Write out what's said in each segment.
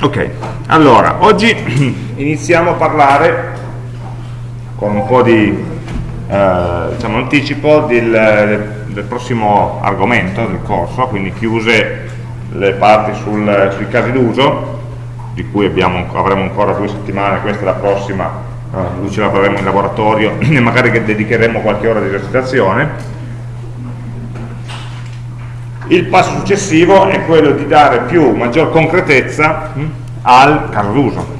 Ok, allora, oggi iniziamo a parlare con un po' di eh, diciamo, anticipo del, del, prossimo argomento del corso, quindi chiuse le parti sul, sui casi d'uso, di cui abbiamo, avremo ancora due settimane, questa è la prossima, eh, ce la faremo in laboratorio e magari che dedicheremo qualche ora di esercitazione il passo successivo è quello di dare più, maggior concretezza al caso d'uso.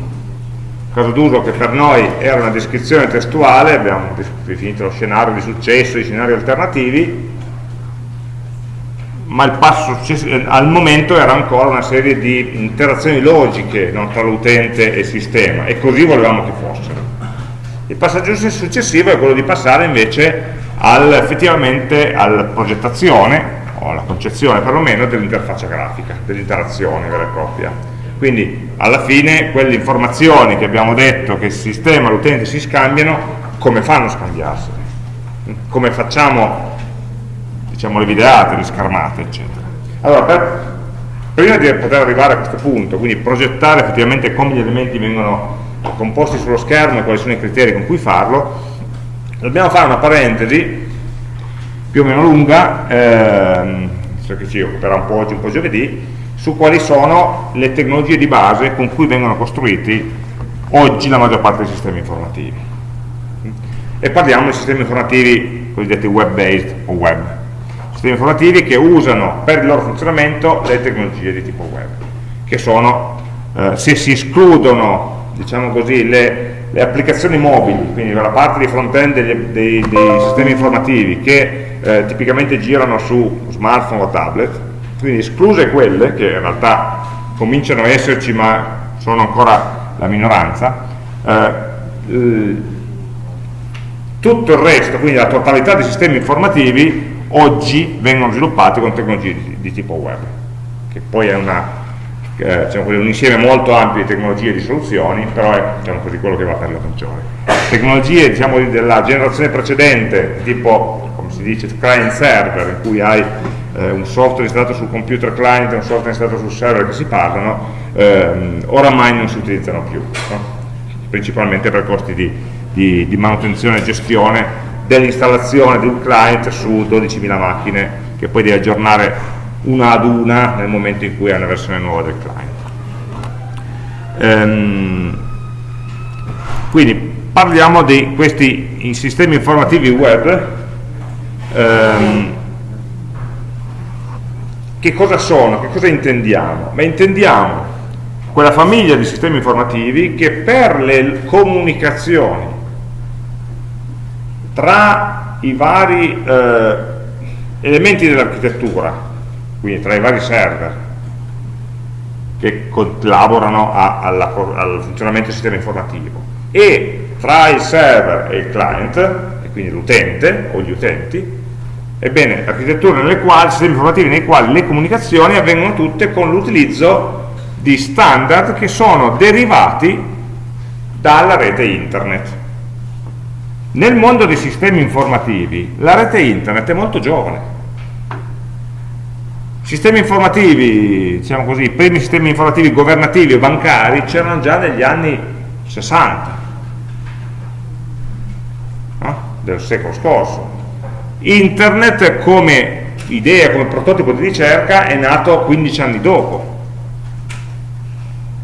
Caso d'uso che per noi era una descrizione testuale, abbiamo definito lo scenario di successo, i scenari alternativi, ma il passo al momento era ancora una serie di interazioni logiche no, tra l'utente e il sistema e così volevamo che fossero. Il passaggio successivo è quello di passare invece al, effettivamente alla progettazione o alla concezione perlomeno dell'interfaccia grafica, dell'interazione vera e propria. Quindi alla fine quelle informazioni che abbiamo detto che il sistema e l'utente si scambiano, come fanno a scambiarsene? Come facciamo diciamo, le videate, le schermate, eccetera. Allora, per, prima di poter arrivare a questo punto, quindi progettare effettivamente come gli elementi vengono composti sullo schermo e quali sono i criteri con cui farlo, dobbiamo fare una parentesi più o meno lunga, ehm, che ci occuperà un po' oggi, un po' giovedì, su quali sono le tecnologie di base con cui vengono costruiti oggi la maggior parte dei sistemi informativi. E parliamo di sistemi informativi cosiddetti web-based o web, sistemi informativi che usano per il loro funzionamento le tecnologie di tipo web, che sono, eh, se si escludono, diciamo così, le le applicazioni mobili, quindi la parte di front-end dei, dei, dei, sistemi informativi che eh, tipicamente girano su smartphone o tablet, quindi escluse quelle che in realtà cominciano a esserci ma sono ancora la minoranza, eh, tutto il resto, quindi la totalità dei sistemi informativi oggi vengono sviluppati con tecnologie di, di tipo web, che poi è una eh, diciamo un insieme molto ampio di tecnologie e di soluzioni, però è diciamo così, quello che va per la maggiore. Tecnologie diciamo, della generazione precedente, tipo come si dice client server, in cui hai eh, un software installato sul computer client e un software installato sul server che si parlano, ehm, oramai non si utilizzano più, no? principalmente per costi di, di, di manutenzione e gestione dell'installazione di un client su 12.000 macchine che poi devi aggiornare una ad una nel momento in cui hai una versione nuova del client. Ehm, quindi parliamo di questi sistemi informativi web ehm, che cosa sono, che cosa intendiamo? Beh, intendiamo quella famiglia di sistemi informativi che per le comunicazioni tra i vari eh, elementi dell'architettura quindi tra i vari server che collaborano a, alla, al funzionamento del sistema informativo e tra il server e il client, e quindi l'utente o gli utenti, ebbene architetture nelle quali, sistemi informativi nei quali le comunicazioni avvengono tutte con l'utilizzo di standard che sono derivati dalla rete internet. Nel mondo dei sistemi informativi la rete internet è molto giovane, Sistemi informativi, diciamo così, i primi sistemi informativi governativi e bancari c'erano già negli anni 60 no? del secolo scorso. Internet come idea, come prototipo di ricerca è nato 15 anni dopo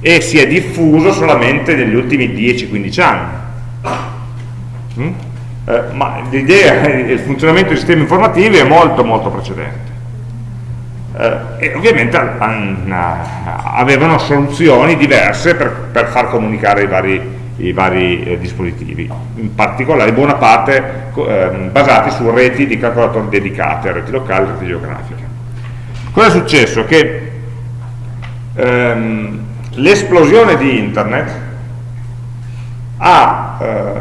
e si è diffuso solamente negli ultimi 10-15 anni. Mm? Eh, ma l'idea, il funzionamento dei sistemi informativi è molto molto precedente eh, e ovviamente an, avevano soluzioni diverse per, per far comunicare i vari, i vari eh, dispositivi, in particolare buona parte eh, basati su reti di calcolatori dedicate, reti locali, reti geografiche. Cosa è successo? Che ehm, l'esplosione di internet ha, eh,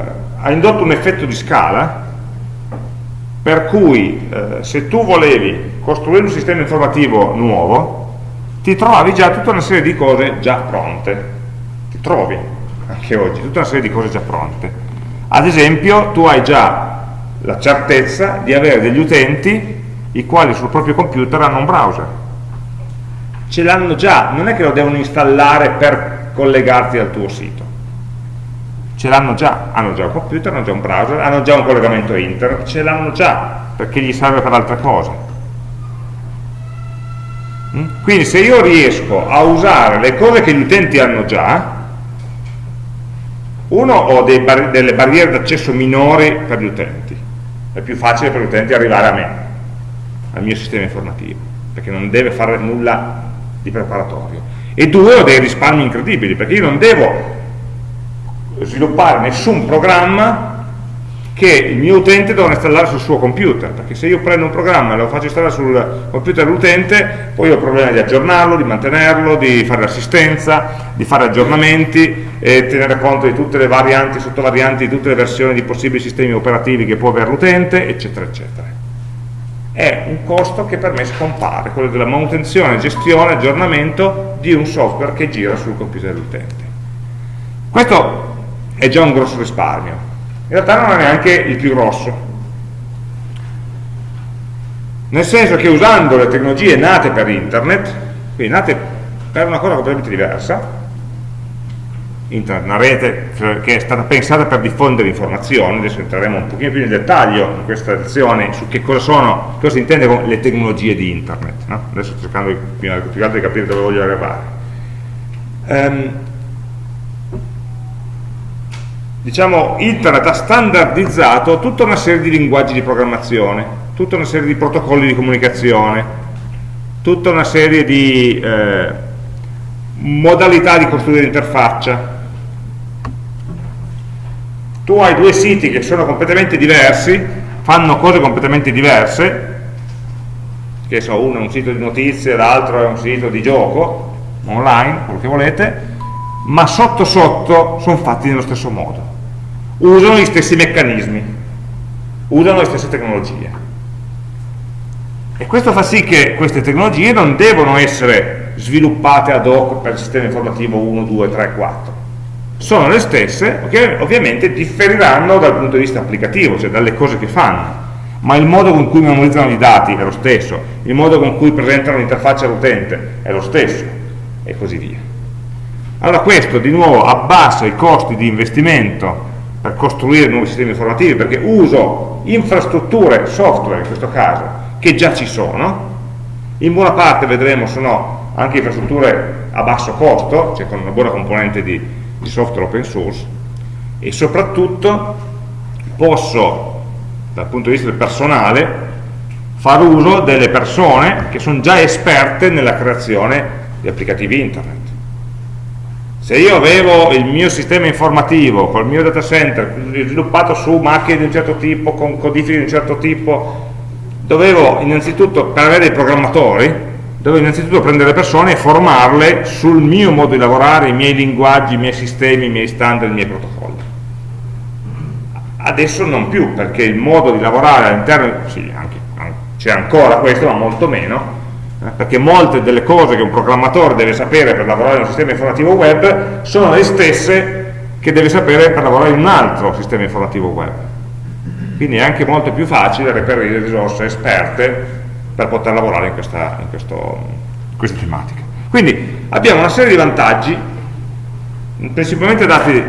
ha indotto un effetto di scala per cui eh, se tu volevi costruire un sistema informativo nuovo ti trovavi già tutta una serie di cose già pronte ti trovi anche oggi tutta una serie di cose già pronte ad esempio tu hai già la certezza di avere degli utenti i quali sul proprio computer hanno un browser ce l'hanno già, non è che lo devono installare per collegarti al tuo sito. Ce l'hanno già, hanno già un computer, hanno già un browser, hanno già un collegamento internet, ce l'hanno già, perché gli serve per altre cose. Quindi se io riesco a usare le cose che gli utenti hanno già, uno, ho bar delle barriere d'accesso minori per gli utenti, è più facile per gli utenti arrivare a me, al mio sistema informativo, perché non deve fare nulla di preparatorio. E due, ho dei risparmi incredibili, perché io non devo sviluppare nessun programma che il mio utente dovrà installare sul suo computer, perché se io prendo un programma e lo faccio installare sul computer dell'utente, poi ho il problema di aggiornarlo, di mantenerlo, di fare l'assistenza, di fare aggiornamenti e tenere conto di tutte le varianti, sottovarianti, di tutte le versioni di possibili sistemi operativi che può avere l'utente, eccetera, eccetera. È un costo che per me scompare, quello della manutenzione, gestione, aggiornamento di un software che gira sul computer dell'utente. Questo è già un grosso risparmio, realtà non è neanche il più grosso nel senso che usando le tecnologie nate per internet quindi nate per una cosa completamente diversa internet, una rete che è stata pensata per diffondere informazioni adesso entreremo un pochino più nel dettaglio in questa lezione su che cosa sono, cosa si intende con le tecnologie di internet no? adesso sto cercando di, più di capire dove voglio arrivare um, diciamo, internet ha standardizzato tutta una serie di linguaggi di programmazione, tutta una serie di protocolli di comunicazione, tutta una serie di eh, modalità di costruire l'interfaccia. Tu hai due siti che sono completamente diversi, fanno cose completamente diverse, che so, uno è un sito di notizie, l'altro è un sito di gioco, online, quello che volete, ma sotto sotto sono fatti nello stesso modo usano gli stessi meccanismi, usano le stesse tecnologie. E questo fa sì che queste tecnologie non devono essere sviluppate ad hoc per il sistema informativo 1, 2, 3, 4. Sono le stesse, che ovviamente differiranno dal punto di vista applicativo, cioè dalle cose che fanno, ma il modo con cui memorizzano i dati è lo stesso, il modo con cui presentano l'interfaccia all'utente è lo stesso, e così via. Allora questo di nuovo abbassa i costi di investimento per costruire nuovi sistemi informativi perché uso infrastrutture, software in questo caso, che già ci sono, in buona parte vedremo sono anche infrastrutture a basso costo, cioè con una buona componente di, di software open source, e soprattutto posso, dal punto di vista del personale, far uso delle persone che sono già esperte nella creazione di applicativi internet se io avevo il mio sistema informativo col mio data center sviluppato su macchine di un certo tipo, con codifiche di un certo tipo, dovevo innanzitutto, per avere dei programmatori, dovevo innanzitutto prendere persone e formarle sul mio modo di lavorare, i miei linguaggi, i miei sistemi, i miei standard, i miei protocolli. Adesso non più, perché il modo di lavorare all'interno, sì, c'è ancora questo, ma molto meno, perché molte delle cose che un programmatore deve sapere per lavorare in un sistema informativo web sono le stesse che deve sapere per lavorare in un altro sistema informativo web quindi è anche molto più facile reperire risorse esperte per poter lavorare in questa, in questo, questa tematica quindi abbiamo una serie di vantaggi principalmente dati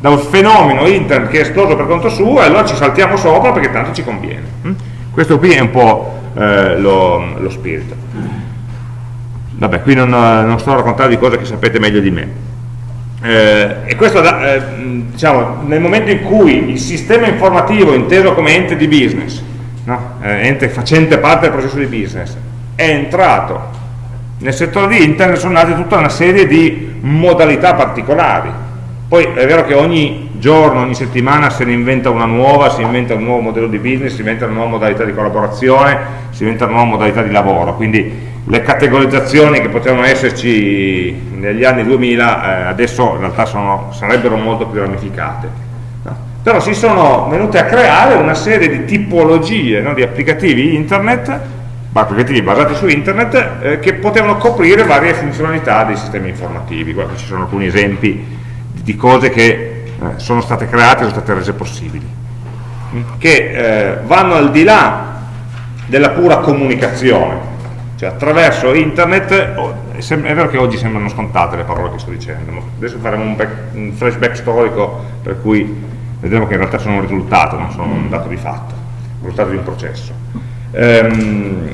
da un fenomeno internet che è esploso per conto suo e allora ci saltiamo sopra perché tanto ci conviene? Questo qui è un po' eh, lo, lo, spirito. Vabbè, qui non, non, sto a raccontare di cose che sapete meglio di me. Eh, e questo, eh, diciamo, nel momento in cui il sistema informativo inteso come ente di business, no? Eh, ente facente parte del processo di business, è entrato nel settore di internet sono nate tutta una serie di modalità particolari. Poi è vero che ogni giorno, ogni settimana se ne inventa una nuova, si inventa un nuovo modello di business, si inventa una nuova modalità di collaborazione, si inventa una nuova modalità di lavoro, quindi le categorizzazioni che potevano esserci negli anni 2000 eh, adesso in realtà sono, sarebbero molto più ramificate. No? Però si sono venute a creare una serie di tipologie no, di applicativi internet, applicativi basati su internet, eh, che potevano coprire varie funzionalità dei sistemi informativi. Guarda, ci sono alcuni esempi di cose che eh, sono state create, sono state rese possibili, che eh, vanno al di là della pura comunicazione, cioè attraverso internet, oh, è vero che oggi sembrano scontate le parole che sto dicendo, ma adesso faremo un, back, un flashback storico per cui vedremo che in realtà sono un risultato, non sono un dato di fatto, un risultato di un processo. Ehm,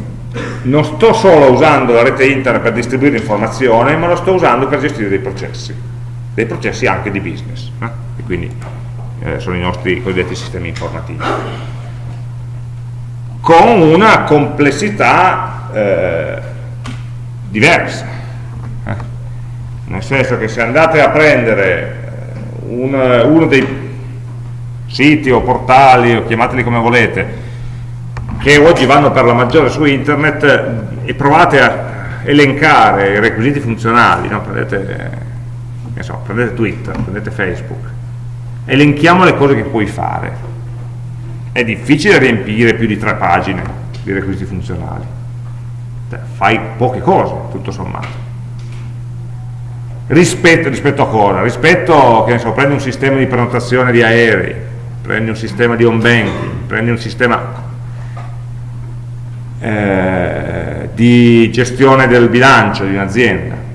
non sto solo usando la rete internet per distribuire informazione, ma lo sto usando per gestire dei processi, dei processi anche di business, eh? e quindi eh, sono i nostri cosiddetti sistemi informativi, con una complessità eh, diversa, eh? nel senso che se andate a prendere eh, un, uno dei siti o portali, o chiamateli come volete, che oggi vanno per la maggiore su internet e provate a elencare i requisiti funzionali, no? prendete, so, prendete Twitter, prendete Facebook, elenchiamo le cose che puoi fare. È difficile riempire più di tre pagine di requisiti funzionali. Cioè, fai poche cose, tutto sommato. Rispetto, rispetto a cosa? Rispetto, che ne so, prendi un sistema di prenotazione di aerei, prendi un sistema di home banking, prendi un sistema eh, di gestione del bilancio di un'azienda.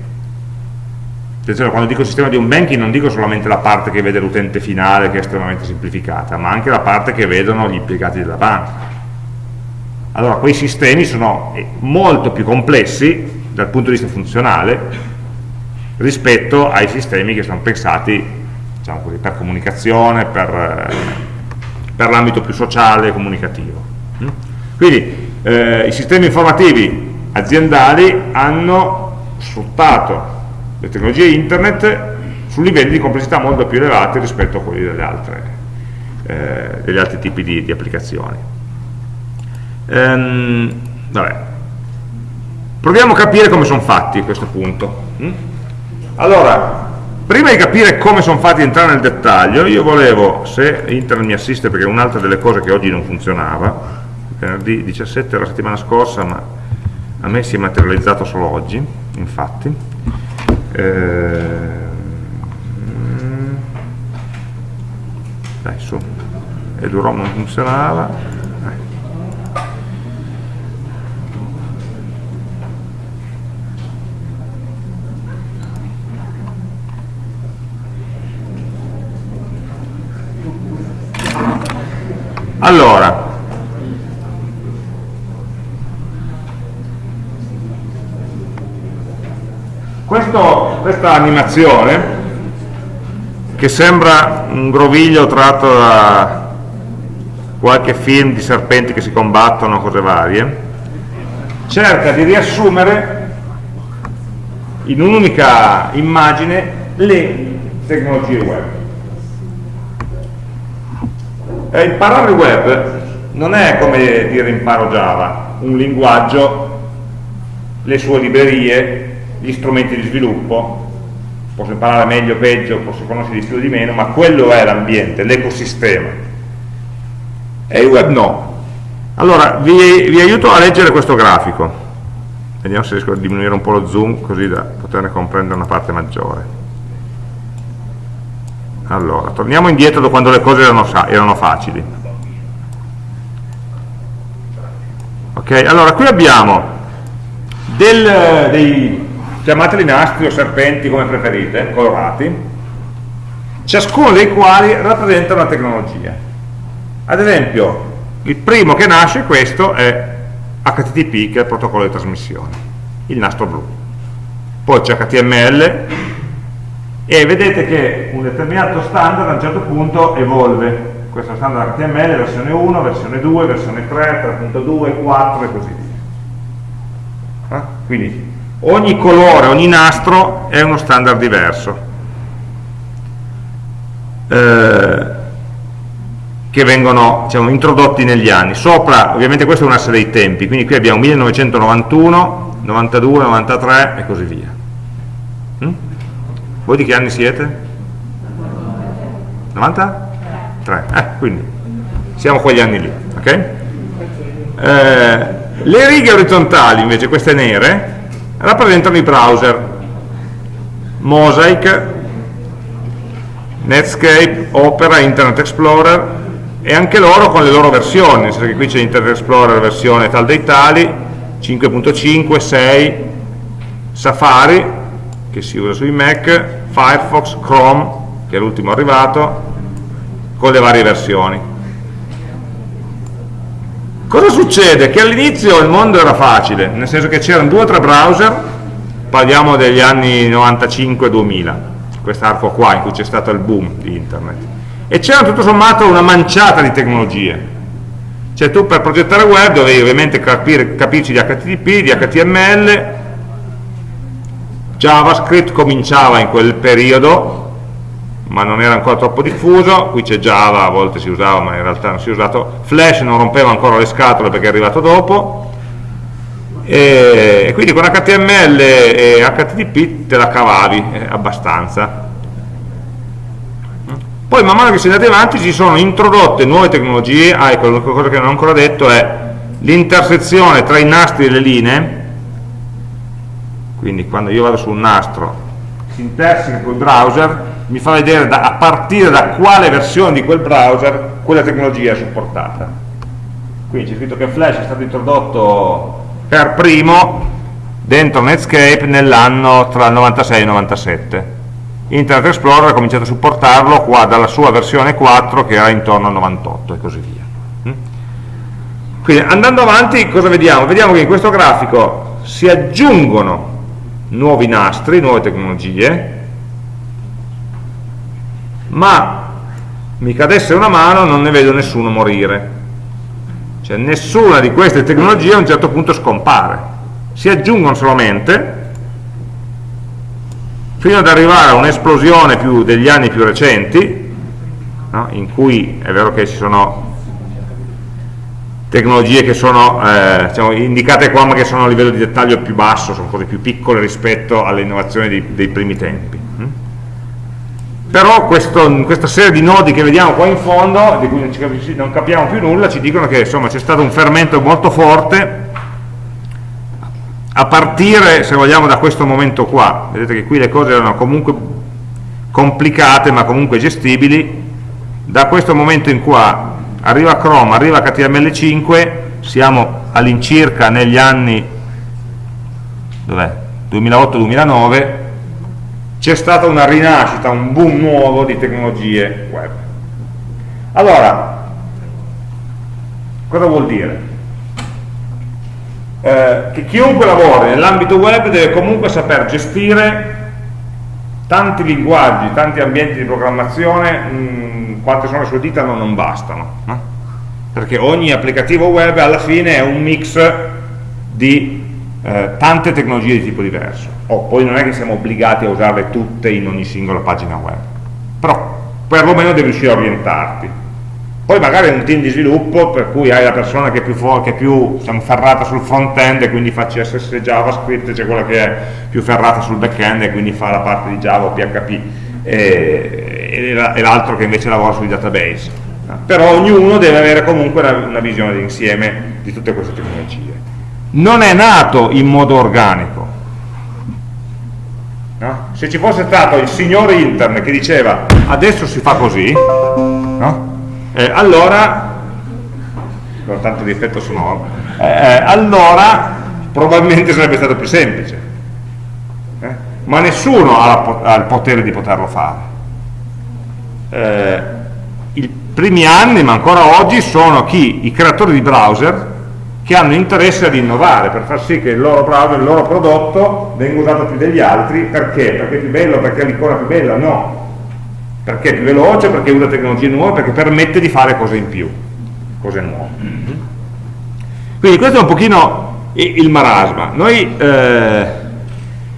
Attenzione, quando dico sistema di un banking non dico solamente la parte che vede l'utente finale che è estremamente semplificata, ma anche la parte che vedono gli impiegati della banca. Allora, quei sistemi sono molto più complessi dal punto di vista funzionale rispetto ai sistemi che sono pensati diciamo così, per comunicazione, per, eh, per l'ambito più sociale e comunicativo. Mm? Quindi eh, i sistemi informativi aziendali hanno sfruttato le tecnologie internet su livelli di complessità molto più elevati rispetto a quelli altre, eh, degli altri tipi di, di applicazioni. Ehm, Proviamo a capire come sono fatti a questo punto. Mm? Allora, prima di capire come sono fatti entrare nel dettaglio, io volevo, se internet mi assiste perché è un'altra delle cose che oggi non funzionava, venerdì 17 la settimana scorsa, ma a me si è materializzato solo oggi, infatti. Eh, dai su, EduROM non funzionava. Allora, Questo, questa animazione, che sembra un groviglio tratto da qualche film di serpenti che si combattono, cose varie, cerca di riassumere in un'unica immagine le tecnologie web. E imparare il web non è come dire imparo Java, un linguaggio, le sue librerie, gli strumenti di sviluppo, posso imparare meglio o peggio, posso conoscere di più o di meno, ma quello è l'ambiente, l'ecosistema. E il web no. Allora, vi, vi aiuto a leggere questo grafico. Vediamo se riesco a diminuire un po' lo zoom, così da poterne comprendere una parte maggiore. Allora, torniamo indietro da quando le cose erano, erano facili. Ok, allora qui abbiamo del, dei chiamateli nastri o serpenti come preferite, colorati, ciascuno dei quali rappresenta una tecnologia. Ad esempio, il primo che nasce, questo, è HTTP, che è il protocollo di trasmissione, il nastro blu. Poi c'è HTML, e vedete che un determinato standard a un certo punto evolve. Questo standard HTML, versione 1, versione 2, versione 3, 3.2, 4 e così via. Eh? Quindi ogni colore, ogni nastro è uno standard diverso eh, che vengono diciamo, introdotti negli anni sopra, ovviamente questo è un asse dei tempi quindi qui abbiamo 1991 92, 93 e così via hm? voi di che anni siete? 93? Eh, quindi siamo quegli anni lì ok? Eh, le righe orizzontali invece, queste nere rappresentano i browser Mosaic, Netscape, Opera, Internet Explorer e anche loro con le loro versioni, nel senso che qui c'è Internet Explorer versione tal dei tali, 5.5, 6, Safari, che si usa sui Mac, Firefox, Chrome, che è l'ultimo arrivato, con le varie versioni. Cosa succede? Che all'inizio il mondo era facile, nel senso che c'erano due o tre browser, parliamo degli anni 95-2000, quest'arco qua in cui c'è stato il boom di internet, e c'era tutto sommato una manciata di tecnologie, cioè tu per progettare web dovevi ovviamente capire, capirci di HTTP, di HTML, JavaScript cominciava in quel periodo, ma non era ancora troppo diffuso, qui c'è Java, a volte si usava ma in realtà non si è usato, Flash non rompeva ancora le scatole perché è arrivato dopo, e, quindi con HTML e HTTP te la cavavi eh, abbastanza. Poi man mano che si è andati avanti si sono introdotte nuove tecnologie, ah ecco, cosa che non ho ancora detto è l'intersezione tra i nastri e le linee, quindi quando io vado su un nastro, si interseca col browser, mi fa vedere da, a partire da quale versione di quel browser quella tecnologia è supportata. Quindi c'è scritto che Flash è stato introdotto per primo dentro Netscape nell'anno tra il 96 e il 97 Internet Explorer ha cominciato a supportarlo qua dalla sua versione 4 che era intorno al 98 e così via. Mm? Quindi andando avanti cosa vediamo? Vediamo che in questo grafico si aggiungono nuovi nastri, nuove tecnologie, ma mi cadesse una mano non ne vedo nessuno morire. Cioè nessuna di queste tecnologie a un certo punto scompare. Si aggiungono solamente fino ad arrivare a un'esplosione degli anni più recenti, no? in cui è vero che ci sono tecnologie che sono eh, diciamo, indicate qua ma che sono a livello di dettaglio più basso, sono cose più piccole rispetto alle innovazioni dei, dei primi tempi. Mm? Però questo, questa serie di nodi che vediamo qua in fondo, di cui non, non capiamo più nulla, ci dicono che c'è stato un fermento molto forte. A partire, se vogliamo, da questo momento qua, vedete che qui le cose erano comunque complicate ma comunque gestibili, da questo momento in qua arriva Chrome, arriva HTML5, siamo all'incirca negli anni 2008-2009, c'è stata una rinascita, un boom nuovo di tecnologie web. Allora, cosa vuol dire? eh, che chiunque lavori nell'ambito web deve comunque saper gestire tanti linguaggi, tanti ambienti di programmazione, mh, mm, quante sono le sue dita non, non bastano, no? perché ogni applicativo web alla fine è un mix di eh, tante tecnologie di tipo diverso, oh, poi non è che siamo obbligati a usarle tutte in ogni singola pagina web, però perlomeno devi riuscire a orientarti poi magari è un team di sviluppo per cui hai la persona che è più, che è più diciamo, ferrata sul front-end e quindi fa CSS JavaScript, c'è quella che è più ferrata sul back-end e quindi fa la parte di Java o PHP e, e l'altro che invece lavora sui database. Però ognuno deve avere comunque una, una visione d'insieme di tutte queste tecnologie. Non è nato in modo organico, No? se ci fosse stato il signore internet che diceva adesso si fa così no? eh, allora con tanto di effetto sonoro eh, eh, allora probabilmente sarebbe stato più semplice eh? ma nessuno ha, ha, il potere di poterlo fare eh, i primi anni ma ancora oggi sono chi? i creatori di browser che hanno interesse ad innovare per far sì che il loro il loro prodotto venga usato più degli altri perché? perché è più bello, perché è l'icona più bella? no perché è più veloce, perché usa tecnologie nuove, perché permette di fare cose in più, cose nuove. Quindi questo è un pochino il marasma. Noi, eh,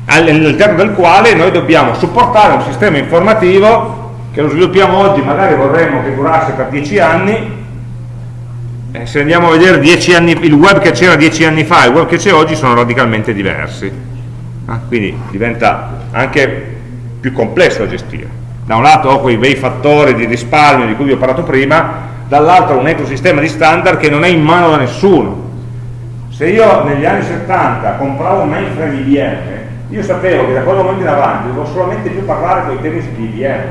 all'interno del quale noi dobbiamo supportare un sistema informativo che lo sviluppiamo oggi, magari vorremmo che durasse per dieci anni, eh, se andiamo a vedere anni, il web che c'era dieci anni fa e il web che c'è oggi sono radicalmente diversi. Ah, quindi diventa anche più complesso da gestire da un lato ho quei bei fattori di risparmio di cui vi ho parlato prima, dall'altro un ecosistema di standard che non è in mano da nessuno. Se io negli anni 70 compravo un mainframe IBM, io sapevo che da quel momento in avanti dovevo solamente più parlare con i tecnici di IBM.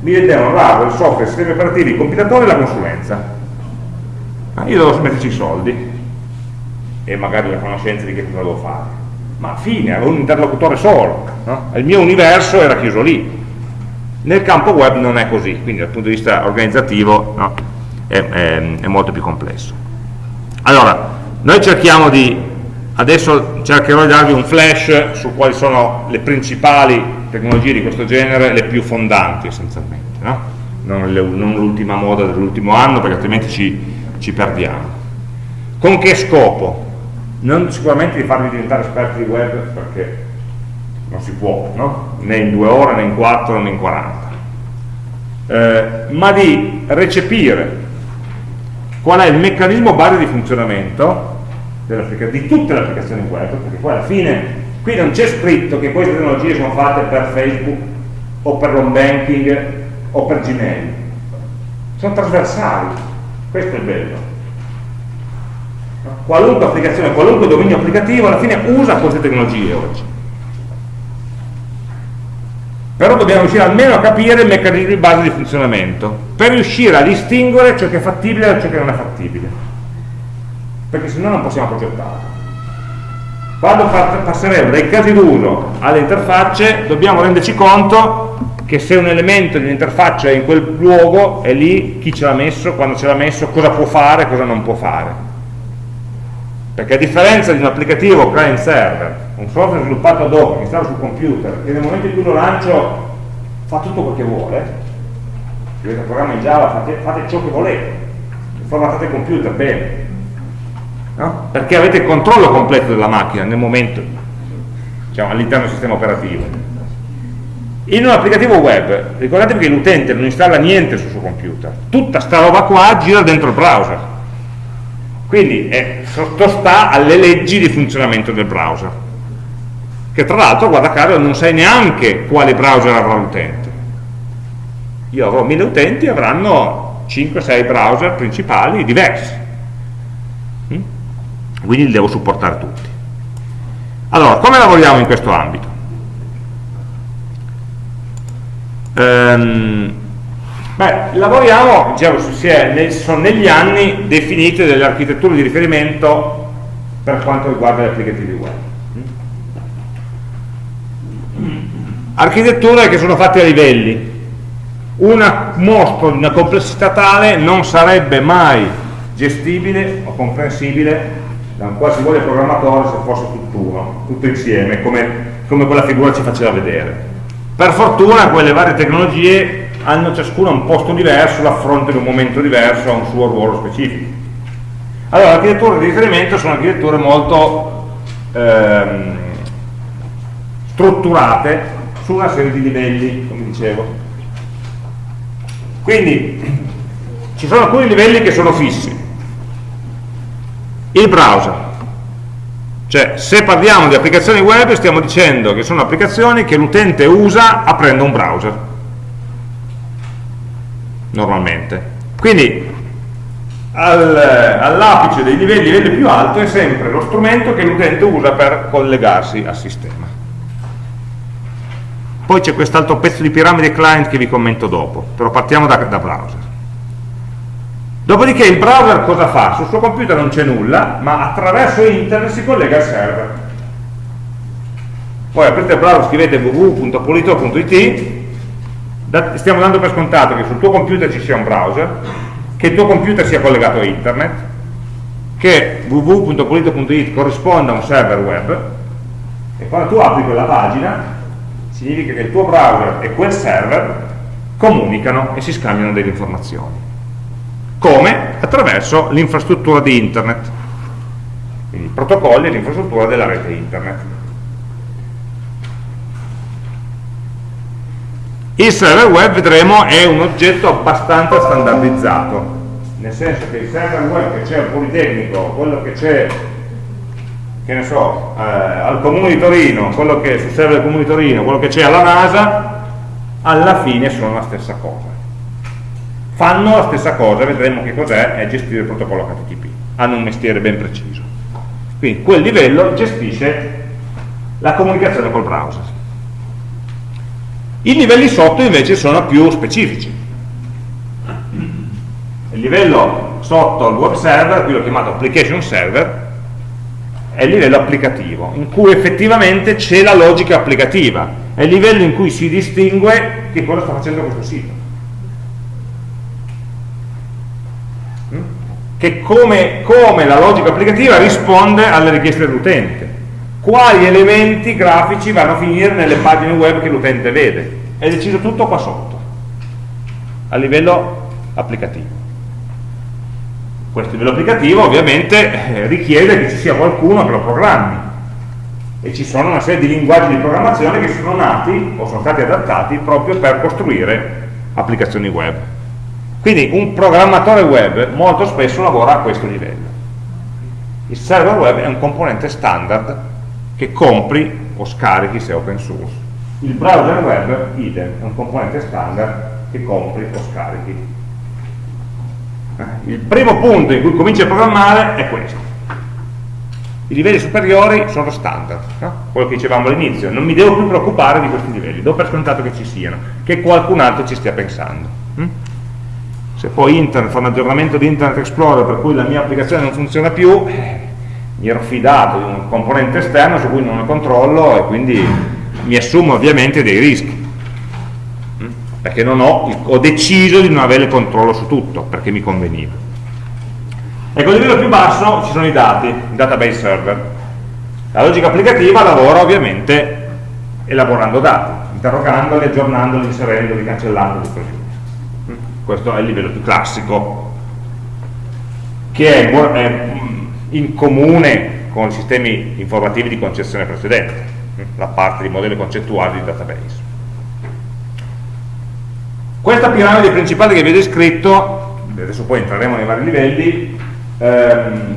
Mi vendevano l'hardware, il software, i sistemi operativi, il compilatore e la consulenza. Ma io dovevo metterci i soldi. e magari la conoscenza di che cosa devo fare ma fine, avevo un interlocutore solo no? il mio universo era chiuso lì nel campo web non è così quindi dal punto di vista organizzativo no? è, è, è molto più complesso allora, noi cerchiamo di adesso cercherò di darvi un flash su quali sono le principali tecnologie di questo genere, le più fondanti essenzialmente, no? non l'ultima moda dell'ultimo anno perché altrimenti ci, ci, perdiamo. Con che scopo? Non sicuramente di farvi diventare esperti di web perché non si può, no? né in due ore, né in quattro, né in quaranta, eh, ma di recepire qual è il meccanismo base di funzionamento di tutte le applicazioni web, perché poi alla fine qui non c'è scritto che queste tecnologie sono fatte per Facebook o per l'home banking o per Gmail, sono trasversali, questo è bello. Qualunque applicazione, qualunque dominio applicativo alla fine usa queste tecnologie oggi. Però dobbiamo riuscire almeno a capire il meccanismo di base di funzionamento, per riuscire a distinguere ciò che è fattibile da ciò che non è fattibile perché se no non possiamo progettare quando passeremo dai casi d'uso alle interfacce dobbiamo renderci conto che se un elemento di un'interfaccia è in quel luogo è lì chi ce l'ha messo, quando ce l'ha messo, cosa può fare, cosa non può fare. Perché a differenza di un applicativo client server un software sviluppato ad hoc che installa sul computer che nel momento in cui lo lancio fa tutto quel che vuole il programma in Java, fate, fate ciò che volete formattate il computer bene. No? perché avete il controllo completo della macchina nel momento diciamo, all'interno del sistema operativo in un applicativo web. Ricordatevi che l'utente non installa niente sul suo computer. Tutta sta roba qua gira dentro il browser. Quindi è, sottostà alle leggi di funzionamento del browser. Che tra l'altro guarda caso non sai neanche quale browser avrà l'utente. Io avrò mille utenti avranno 5-6 browser principali diversi. Quindi li devo supportare tutti. Allora, come lavoriamo in questo ambito? Ehm, beh, lavoriamo, diciamo, sono negli anni definite delle architetture di riferimento per quanto riguarda gli applicativi web architetture che sono fatte a livelli un mostro di una complessità tale non sarebbe mai gestibile o comprensibile da un qualsivoglia programmatore se fosse tutt'uno, tutto insieme, come, come quella figura ci faceva vedere. Per fortuna quelle varie tecnologie hanno ciascuna un posto diverso, l'affronto in un momento diverso, ha un suo ruolo specifico. Allora, le architetture di riferimento sono architetture molto ehm, strutturate su una serie di livelli, come dicevo. Quindi ci sono alcuni livelli che sono fissi, il browser cioè se parliamo di applicazioni web stiamo dicendo che sono applicazioni che l'utente usa aprendo un browser. Normalmente. Quindi al, all'apice dei livelli, livello più alto è sempre lo strumento che l'utente usa per collegarsi al sistema. Poi c'è quest'altro pezzo di piramide client che vi commento dopo però partiamo da, da browser Dopodiché il browser cosa fa? Sul suo computer non c'è nulla, ma attraverso internet si collega al server. Poi aprite il browser, scrivete www.polito.it, stiamo dando per scontato che sul tuo computer ci sia un browser, che il tuo computer sia collegato a internet, che www.polito.it corrisponda a un server web, e quando tu apri quella pagina, significa che il tuo browser e quel server comunicano e si scambiano delle informazioni. Come? Attraverso l'infrastruttura di internet, quindi i protocolli e l'infrastruttura della rete internet. Il server web, vedremo, è un oggetto abbastanza standardizzato, nel senso che il server web che c'è al Politecnico, quello che c'è che ne so, eh, al Comune di Torino, quello che sul server del Comune di Torino, quello che c'è alla NASA, alla fine sono la stessa cosa fanno la stessa cosa, vedremo che cos'è, è gestire il protocollo HTTP, hanno un mestiere ben preciso. Quindi quel livello gestisce la comunicazione col browser. I livelli sotto invece sono più specifici. Il livello sotto al web server, qui l'ho chiamato application server, è il livello applicativo, in cui effettivamente c'è la logica applicativa, è il livello in cui si distingue che cosa sta facendo questo sito. Che come, come la logica applicativa risponde alle richieste dell'utente, quali elementi grafici vanno a finire nelle pagine web che l'utente vede, è deciso tutto qua sotto, a livello applicativo. Questo livello applicativo ovviamente eh, richiede che ci sia qualcuno che lo programmi. E ci sono una serie di linguaggi di programmazione che sono nati o sono stati adattati proprio per costruire applicazioni web quindi un programmatore web molto spesso lavora a questo livello. Il server web è un componente standard che compri o scarichi se è open source. Il browser web idem è un componente standard che compri o scarichi. Il primo punto in cui cominci a programmare è questo. I livelli superiori sono standard no? quello che dicevamo all'inizio. Non mi devo più preoccupare di questi livelli do per scontato che ci siano che qualcun altro ci stia pensando hm? Se poi internet fa un aggiornamento di internet explorer per cui la mia applicazione non funziona più mi ero fidato di un componente esterno su cui non ho controllo e quindi mi assumo ovviamente dei rischi perché ho, ho, deciso di non avere il controllo su tutto, perché mi conveniva. Ecco, a livello più basso ci sono i dati, il database server. La logica applicativa lavora ovviamente elaborando dati, interrogandoli, aggiornandoli, inserendoli, cancellandoli, così. Questo è il livello più classico, che è, è in comune con i sistemi informativi di concezione precedente, la parte di modelli concettuali di database. Questa piramide principale che vi ho descritto, adesso poi entreremo nei vari livelli, ehm,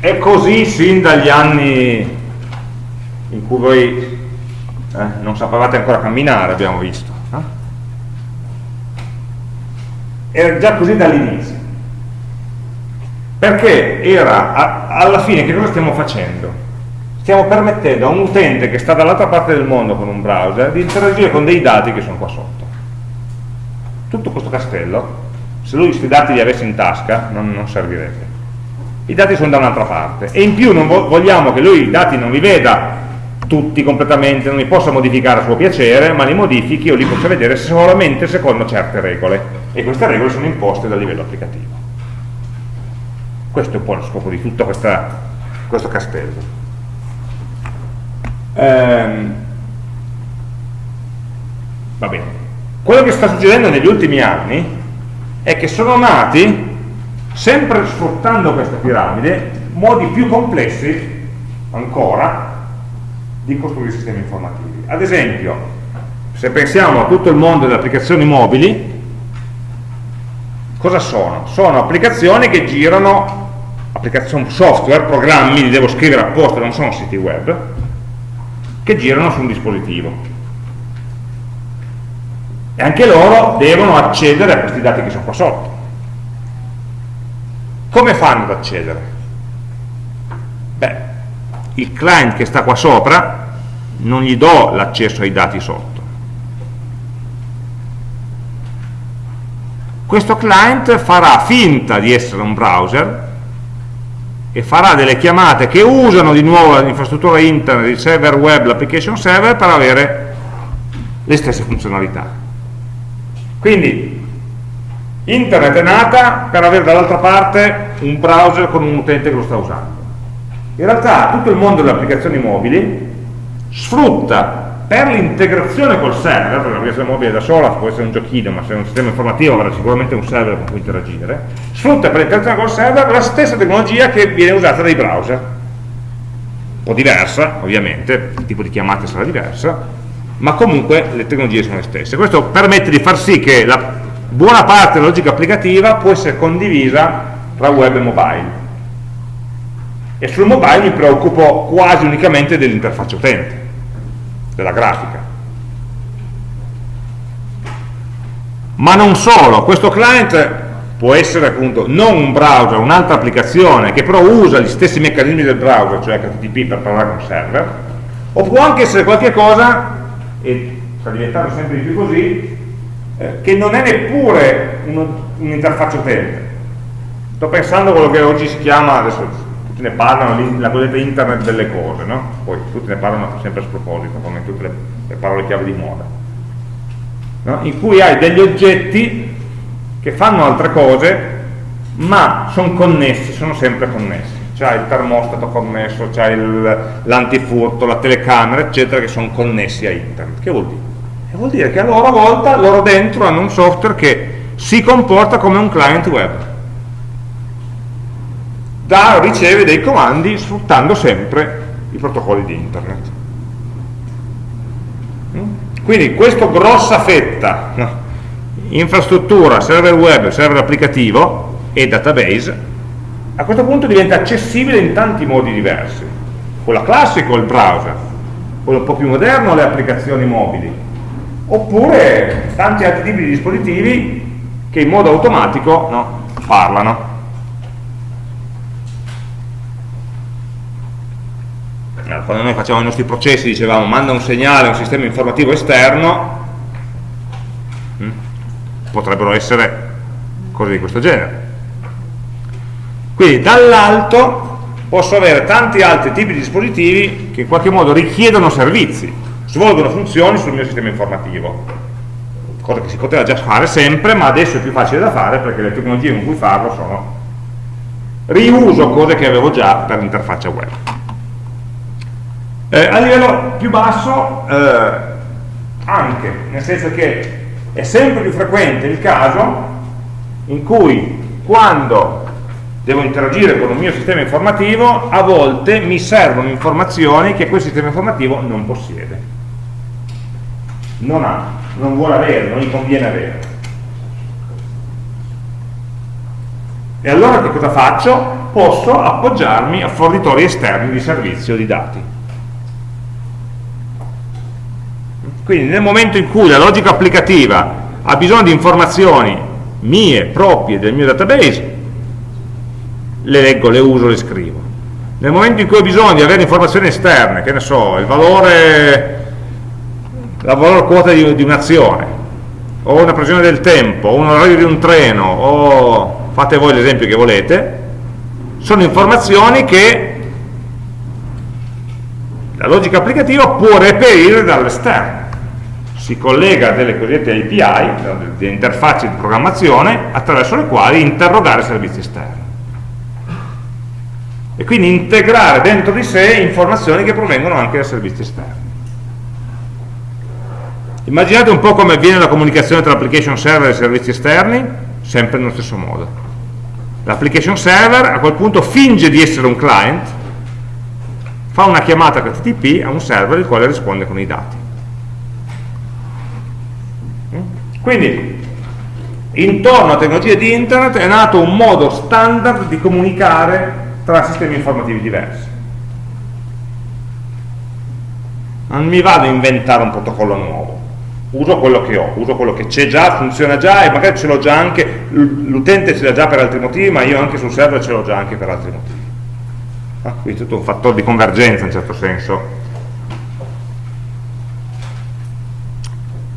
è così sin dagli anni in cui voi eh, non sapevate ancora camminare, abbiamo visto. Eh? Era già così dall'inizio. Perché era, a, alla fine, che cosa stiamo facendo? stiamo permettendo a un utente che sta dall'altra parte del mondo con un browser di interagire con dei dati che sono qua sotto. Tutto questo castello, se lui questi dati li avesse in tasca, non, non servirebbe. I dati sono da un'altra parte e in più non vo vogliamo che lui i dati non li veda tutti completamente, non li possa modificare a suo piacere, ma li modifichi o li possa vedere solamente secondo certe regole. E queste regole sono imposte dal livello applicativo. Questo è un po' lo scopo di tutto questa, questo castello. Ehm, va bene. Quello che sta succedendo negli ultimi anni è che sono nati sempre sfruttando questa piramide modi più complessi ancora di costruire sistemi informativi ad esempio se pensiamo a tutto il mondo delle applicazioni mobili cosa sono? sono applicazioni che girano applicazioni software, programmi, li devo scrivere apposta, non sono siti web che girano su un dispositivo e anche loro devono accedere a questi dati che sono qua sotto come fanno ad accedere? beh, il client che sta qua sopra non gli do l'accesso ai dati sotto questo client farà finta di essere un browser e farà delle chiamate che usano di nuovo l'infrastruttura internet, il server web, l'application server per avere le stesse funzionalità. Quindi internet è nata per avere dall'altra parte un browser con un utente che lo sta usando. In realtà tutto il mondo delle applicazioni mobili sfrutta per l'integrazione col server, perché l'applicazione mobile da sola può essere un giochino, ma se è un sistema informativo avrà sicuramente un server con cui interagire, sfrutta per l'integrazione col server la stessa tecnologia che viene usata dai browser. Un po' diversa, ovviamente, il tipo di chiamata sarà diversa, ma comunque le tecnologie sono le stesse. Questo permette di far sì che la buona parte della logica applicativa può essere condivisa tra web e mobile. E sul mobile mi preoccupo quasi unicamente dell'interfaccia utente della grafica. Ma non solo, questo client può essere appunto non un browser, un'altra applicazione che però usa gli stessi meccanismi del browser, cioè HTTP per parlare con il server, o può anche essere qualche cosa, e sta diventando sempre di più così, eh, che non è neppure un'interfaccia utente, sto pensando a quello che oggi si chiama, adesso ne parlano, la cosiddetta internet delle cose, no? poi tutti ne parlano sempre a sproposito, come tutte le, le parole chiave di moda, no? in cui hai degli oggetti che fanno altre cose, ma sono connessi, sono sempre connessi. C'è il termostato connesso, c'è l'antifurto, la telecamera, eccetera, che sono connessi a internet. Che vuol dire? E vuol dire che a loro volta, loro dentro hanno un software che si comporta come un client web da, riceve dei comandi sfruttando sempre i protocolli di internet. Mm? Quindi questa grossa fetta, infrastruttura, server web, server applicativo e database, a questo punto diventa accessibile in tanti modi diversi. Quello classico, il browser, quello un po' più moderno, le applicazioni mobili, oppure tanti altri tipi di dispositivi che in modo automatico no, parlano. Quando noi facciamo i nostri processi dicevamo manda un segnale a un sistema informativo esterno hm, potrebbero essere cose di questo genere. Quindi dall'alto posso avere tanti altri tipi di dispositivi che in qualche modo richiedono servizi svolgono funzioni sul mio sistema informativo. Cosa che si poteva già fare sempre ma adesso è più facile da fare perché le tecnologie con cui farlo sono riuso cose che avevo già per l'interfaccia web eh, a livello più basso eh, anche, nel senso che è sempre più frequente il caso in cui quando devo interagire con un mio sistema informativo a volte mi servono informazioni che quel sistema informativo non possiede. Non ha, non vuole avere, non gli conviene avere. E allora che cosa faccio? posso appoggiarmi a fornitori esterni di servizio di dati Quindi nel momento in cui la logica applicativa ha bisogno di informazioni mie, proprie del mio database, le leggo, le uso, le scrivo. Nel momento in cui ho bisogno di avere informazioni esterne, che ne so, il valore, la valore quota di, di un'azione, o una previsione del tempo, o un orario di un treno, o fate voi l'esempio che volete, sono informazioni che la logica applicativa può reperire dall'esterno si collega a delle cosiddette API, delle interfacce di programmazione, attraverso le quali interrogare servizi esterni. E quindi integrare dentro di sé informazioni che provengono anche da servizi esterni. Immaginate un po' come avviene la comunicazione tra application server e servizi esterni, sempre nello stesso modo. L'application server a quel punto finge di essere un client, fa una chiamata HTTP a un server il quale risponde con i dati Quindi intorno alla tecnologia di internet è nato un modo standard di comunicare tra sistemi informativi diversi. Non mi vado a inventare un protocollo nuovo, uso quello che ho, uso quello che c'è già, funziona già e magari ce l'ho già anche, l'utente ce l'ha già per altri motivi, ma io anche sul server ce l'ho già anche per altri motivi. Ah, quindi tutto un fattore di convergenza in certo senso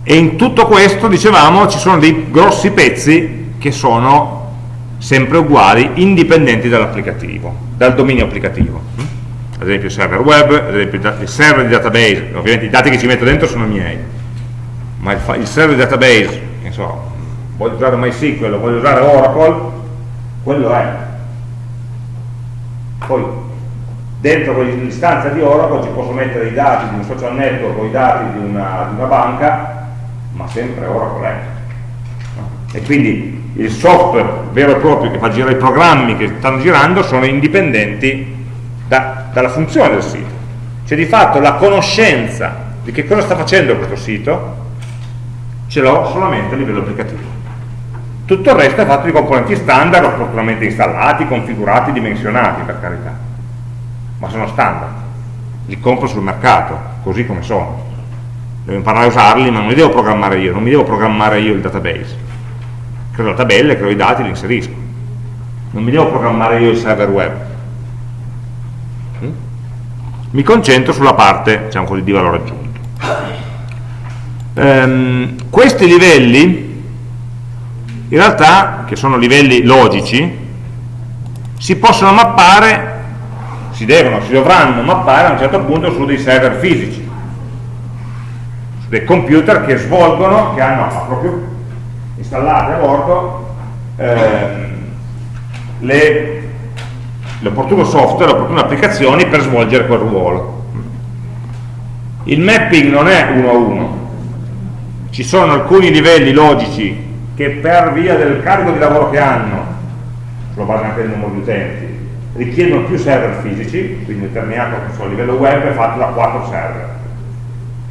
e in tutto questo dicevamo ci sono dei grossi pezzi che sono sempre uguali indipendenti dall'applicativo dal dominio applicativo. Ad esempio il server web, ad esempio il server di database ovviamente i dati che ci metto dentro sono miei ma il, il server di database so, voglio usare MySQL voglio usare Oracle quello è. Poi dentro quell'istanza di Oracle ci posso mettere i dati di un social network o i dati di una, di una banca ma sempre Oracle è. E quindi il software vero e proprio che fa girare i programmi che stanno girando sono indipendenti da, dalla funzione del sito. Cioè di fatto la conoscenza di che cosa sta facendo questo sito ce l'ho solamente a livello applicativo. Tutto il resto è fatto di componenti standard opportunamente installati, configurati, dimensionati per carità. Ma sono standard. Li compro sul mercato, così come sono devo imparare a usarli, ma non li devo programmare io, non mi devo programmare io il database. Creo la tabella, creo i dati, li inserisco. Non mi devo programmare io il server web. Mi concentro sulla parte, diciamo così, di valore aggiunto. Um, questi livelli, in realtà, che sono livelli logici, si possono mappare, si devono, si dovranno mappare a un certo punto su dei server fisici, dei computer che svolgono, che hanno proprio installate a bordo ehm, l'opportuno software, le opportune applicazioni per svolgere quel ruolo. Il mapping non è uno a uno, ci sono alcuni livelli logici che per via del carico di lavoro che hanno, sulla base anche del numero di utenti, richiedono più server fisici, quindi determinato che so, livello web è fatto da 4 server,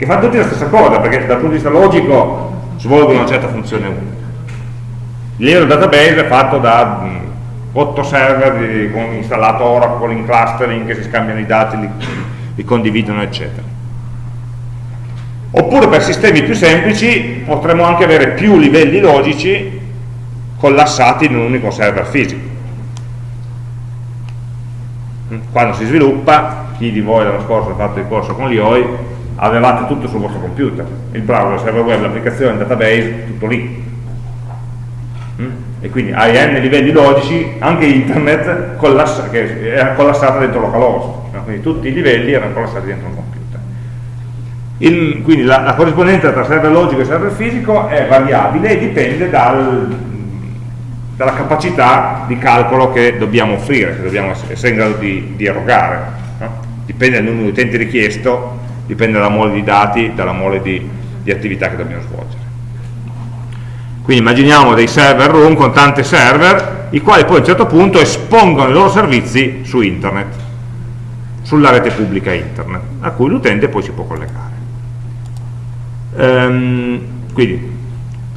che fanno tutti la stessa cosa, perché dal punto di vista logico svolgono una certa funzione unica. Il database è fatto da 8 server di, con installato Oracle in clustering che si scambiano i dati, li, li condividono, eccetera. Oppure per sistemi più semplici potremmo anche avere più livelli logici collassati in un unico server fisico. Quando si sviluppa, chi di voi l'anno scorso ha fatto il corso con l'IOI, avevate tutto sul vostro computer, il browser, il server web, l'applicazione, il database, tutto lì. E quindi hai n livelli logici, anche internet collassa, era collassata dentro localhost, quindi tutti i livelli erano collassati dentro un computer. Il, quindi la, la, corrispondenza tra server logico e server fisico è variabile e dipende dal, dalla capacità di calcolo che dobbiamo offrire, che dobbiamo essere in grado di, di erogare. No? Dipende dal numero di utenti richiesto, dipende dalla mole di dati, dalla mole di, di attività che dobbiamo svolgere. Quindi immaginiamo dei server room con tanti server, i quali poi a un certo punto espongono i loro servizi su internet, sulla rete pubblica internet, a cui l'utente poi si può collegare. Ehm, quindi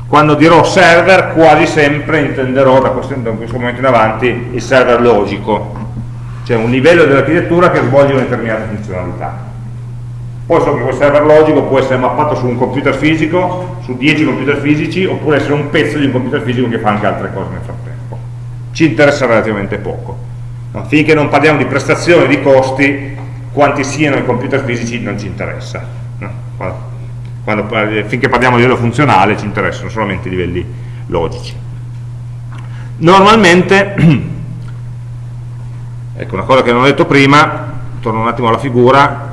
quando dirò server quasi sempre intenderò da questo, da questo, momento in avanti il server logico cioè un livello dell'architettura che svolge una determinata funzionalità poi so che quel server logico può essere mappato su un computer fisico su 10 computer fisici oppure essere un pezzo di un computer fisico che fa anche altre cose nel frattempo ci interessa relativamente poco no? finché non parliamo di prestazioni di costi quanti siano i computer fisici non ci interessa no? quando, finché parliamo di livello funzionale ci interessano solamente i livelli logici. Normalmente, ecco una cosa che non ho detto prima, torno un attimo alla figura,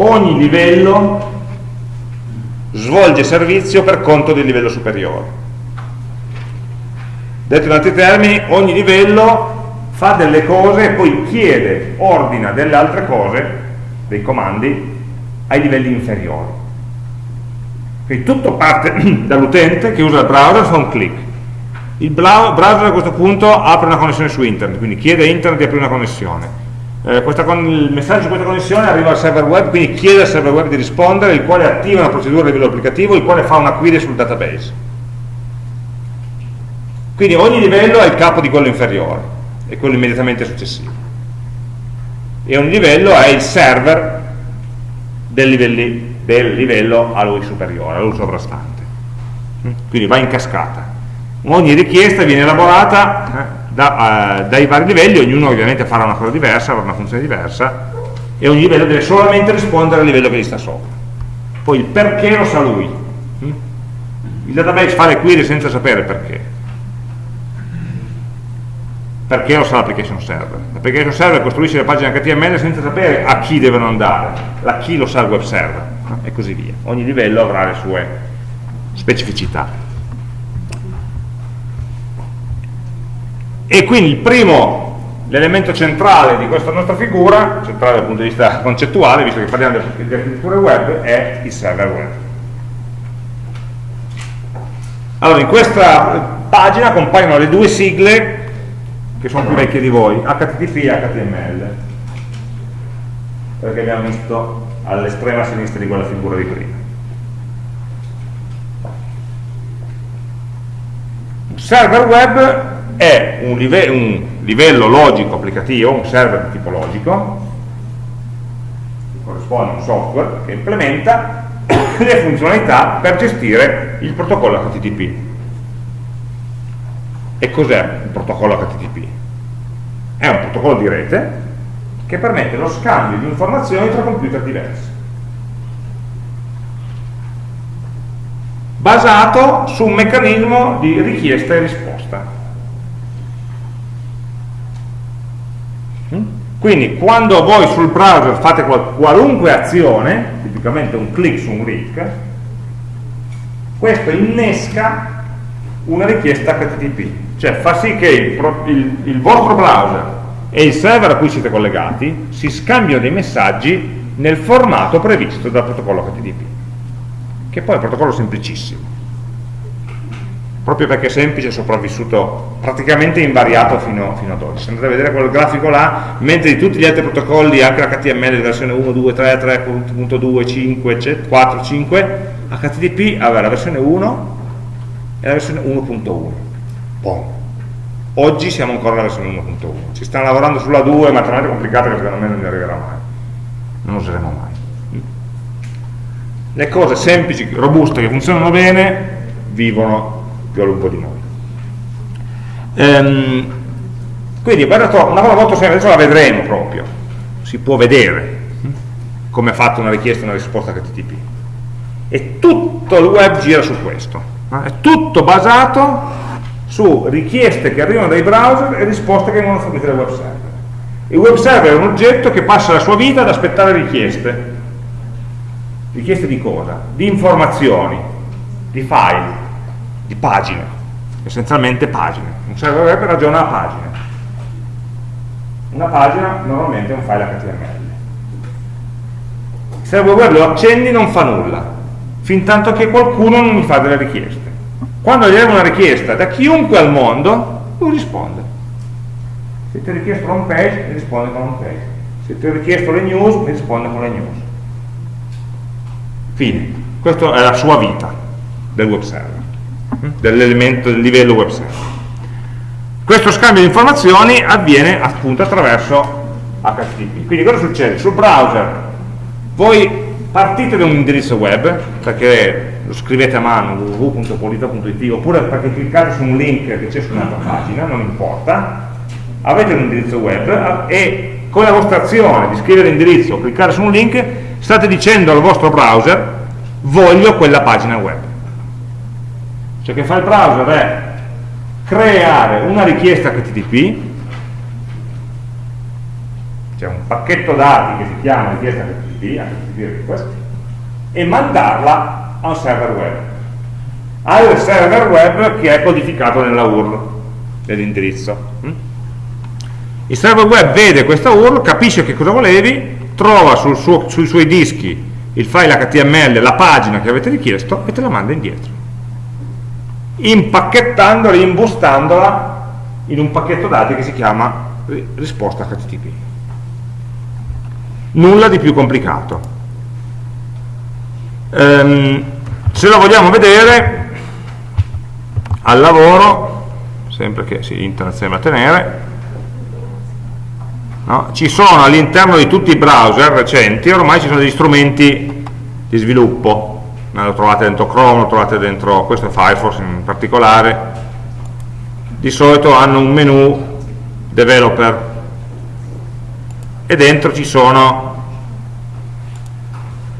ogni livello svolge servizio per conto del livello superiore. Detto in altri termini, ogni livello fa delle cose e poi chiede, ordina delle altre cose, dei comandi, ai livelli inferiori. Quindi tutto parte dall'utente che usa il browser, fa un clic. Il browser a questo punto apre una connessione su internet, quindi chiede a internet di aprire una connessione. Eh, il messaggio di questa connessione arriva al server web, quindi chiede al server web di rispondere, il quale attiva una procedura a livello applicativo, il quale fa una query sul database. Quindi ogni livello ha il capo di quello inferiore e quello immediatamente successivo. E ogni livello è il server del, livelli, del livello a lui superiore, a lui sovrastante. Mm? Quindi va in cascata. Ogni richiesta viene elaborata eh, da, uh, dai vari livelli, ognuno ovviamente farà una cosa diversa, avrà una funzione diversa, e ogni livello deve solamente rispondere al livello che gli sta sopra. Poi il perché lo sa lui. Mm? Il database fa le query senza sapere perché perché lo sa l'application server. L'application server costruisce le pagine HTML senza sapere a chi devono andare, a chi lo sa il web server, e così via. Ogni livello avrà le sue specificità. E quindi il primo, l'elemento centrale di questa nostra figura, centrale dal punto di vista concettuale, visto che parliamo di architetture web, è il server web. Allora, in questa pagina compaiono le due sigle che sono più vecchie di voi, HTTP e HTML, perché abbiamo visto all'estrema sinistra di quella figura di prima. Server web è un, live un livello logico applicativo, un server di tipo logico, che corrisponde a un software che implementa le funzionalità per gestire il protocollo HTTP. E cos'è il protocollo HTTP? È un protocollo di rete che permette lo scambio di informazioni tra computer diversi. Basato su un meccanismo di richiesta e risposta. Quindi quando voi sul browser fate qual qualunque azione, tipicamente un click su un link, questo innesca una richiesta HTTP, cioè fa sì che il, il, il vostro browser e il server a cui siete collegati si scambiano dei messaggi nel formato previsto dal protocollo HTTP, che poi è un protocollo semplicissimo proprio perché è semplice è sopravvissuto praticamente invariato fino, fino, ad oggi. Se andate a vedere quel grafico là, mentre di tutti gli altri protocolli, anche l'HTML versione 1, 2, 3, 3.2, 5, 4, 5, HTTP aveva la versione 1 e la versione 1.1. Oggi siamo ancora alla versione 1.1. Ci stanno lavorando sulla 2, ma è talmente complicata che secondo me non ne arriverà mai. Non useremo mai. Le cose semplici, robuste, che funzionano bene, vivono più a lungo di noi. Ehm, quindi una cosa molto semplice, adesso la vedremo proprio, si può vedere hm, come è fatta una richiesta e una risposta HTTP. E tutto il web gira su questo, è tutto basato su richieste che arrivano dai browser e risposte che vengono fornite dai web server. Il web server è un oggetto che passa la sua vita ad aspettare richieste. Richieste di cosa? Di informazioni, di file, di pagine, essenzialmente pagine. Un server web ragiona a pagine. Una pagina normalmente è un file HTML. Il server web lo accendi non fa nulla, fin tanto che qualcuno non mi fa delle richieste. Quando gli arriva una richiesta da chiunque al mondo, lui risponde. Se ti ho richiesto l'home page, mi risponde con l'home page. Se ti ho richiesto le news, mi risponde con le news. Fine. Questa è la sua vita del web server dell'elemento del livello web server. Questo scambio di informazioni avviene appunto attraverso HTTP. Quindi cosa succede? Sul browser voi partite da un indirizzo web, perché lo scrivete a mano www.polito.it oppure perché cliccate su un link che c'è su un'altra pagina, non importa, avete un indirizzo web e con la vostra azione di scrivere l'indirizzo o cliccare su un link state dicendo al vostro browser voglio quella pagina web ciò che fa il browser è creare una richiesta HTTP c'è un pacchetto dati che si chiama richiesta HTTP, HTTP request, e mandarla a un server web. Al server web che è codificato nella URL dell'indirizzo il server web vede questa URL, capisce che cosa volevi trova sul suo, sui suoi dischi il file HTML, la pagina che avete richiesto e te la manda indietro impacchettandola, imbustandola in un pacchetto dati che si chiama risposta HTTP. Nulla di più complicato. Ehm, se lo vogliamo vedere al lavoro, sempre che sì, internet sembra tenere, no? ci sono all'interno di tutti i browser recenti, ormai ci sono degli strumenti di sviluppo lo trovate dentro Chrome, lo trovate dentro, questo è Firefox in particolare, di solito hanno un menu developer e dentro ci sono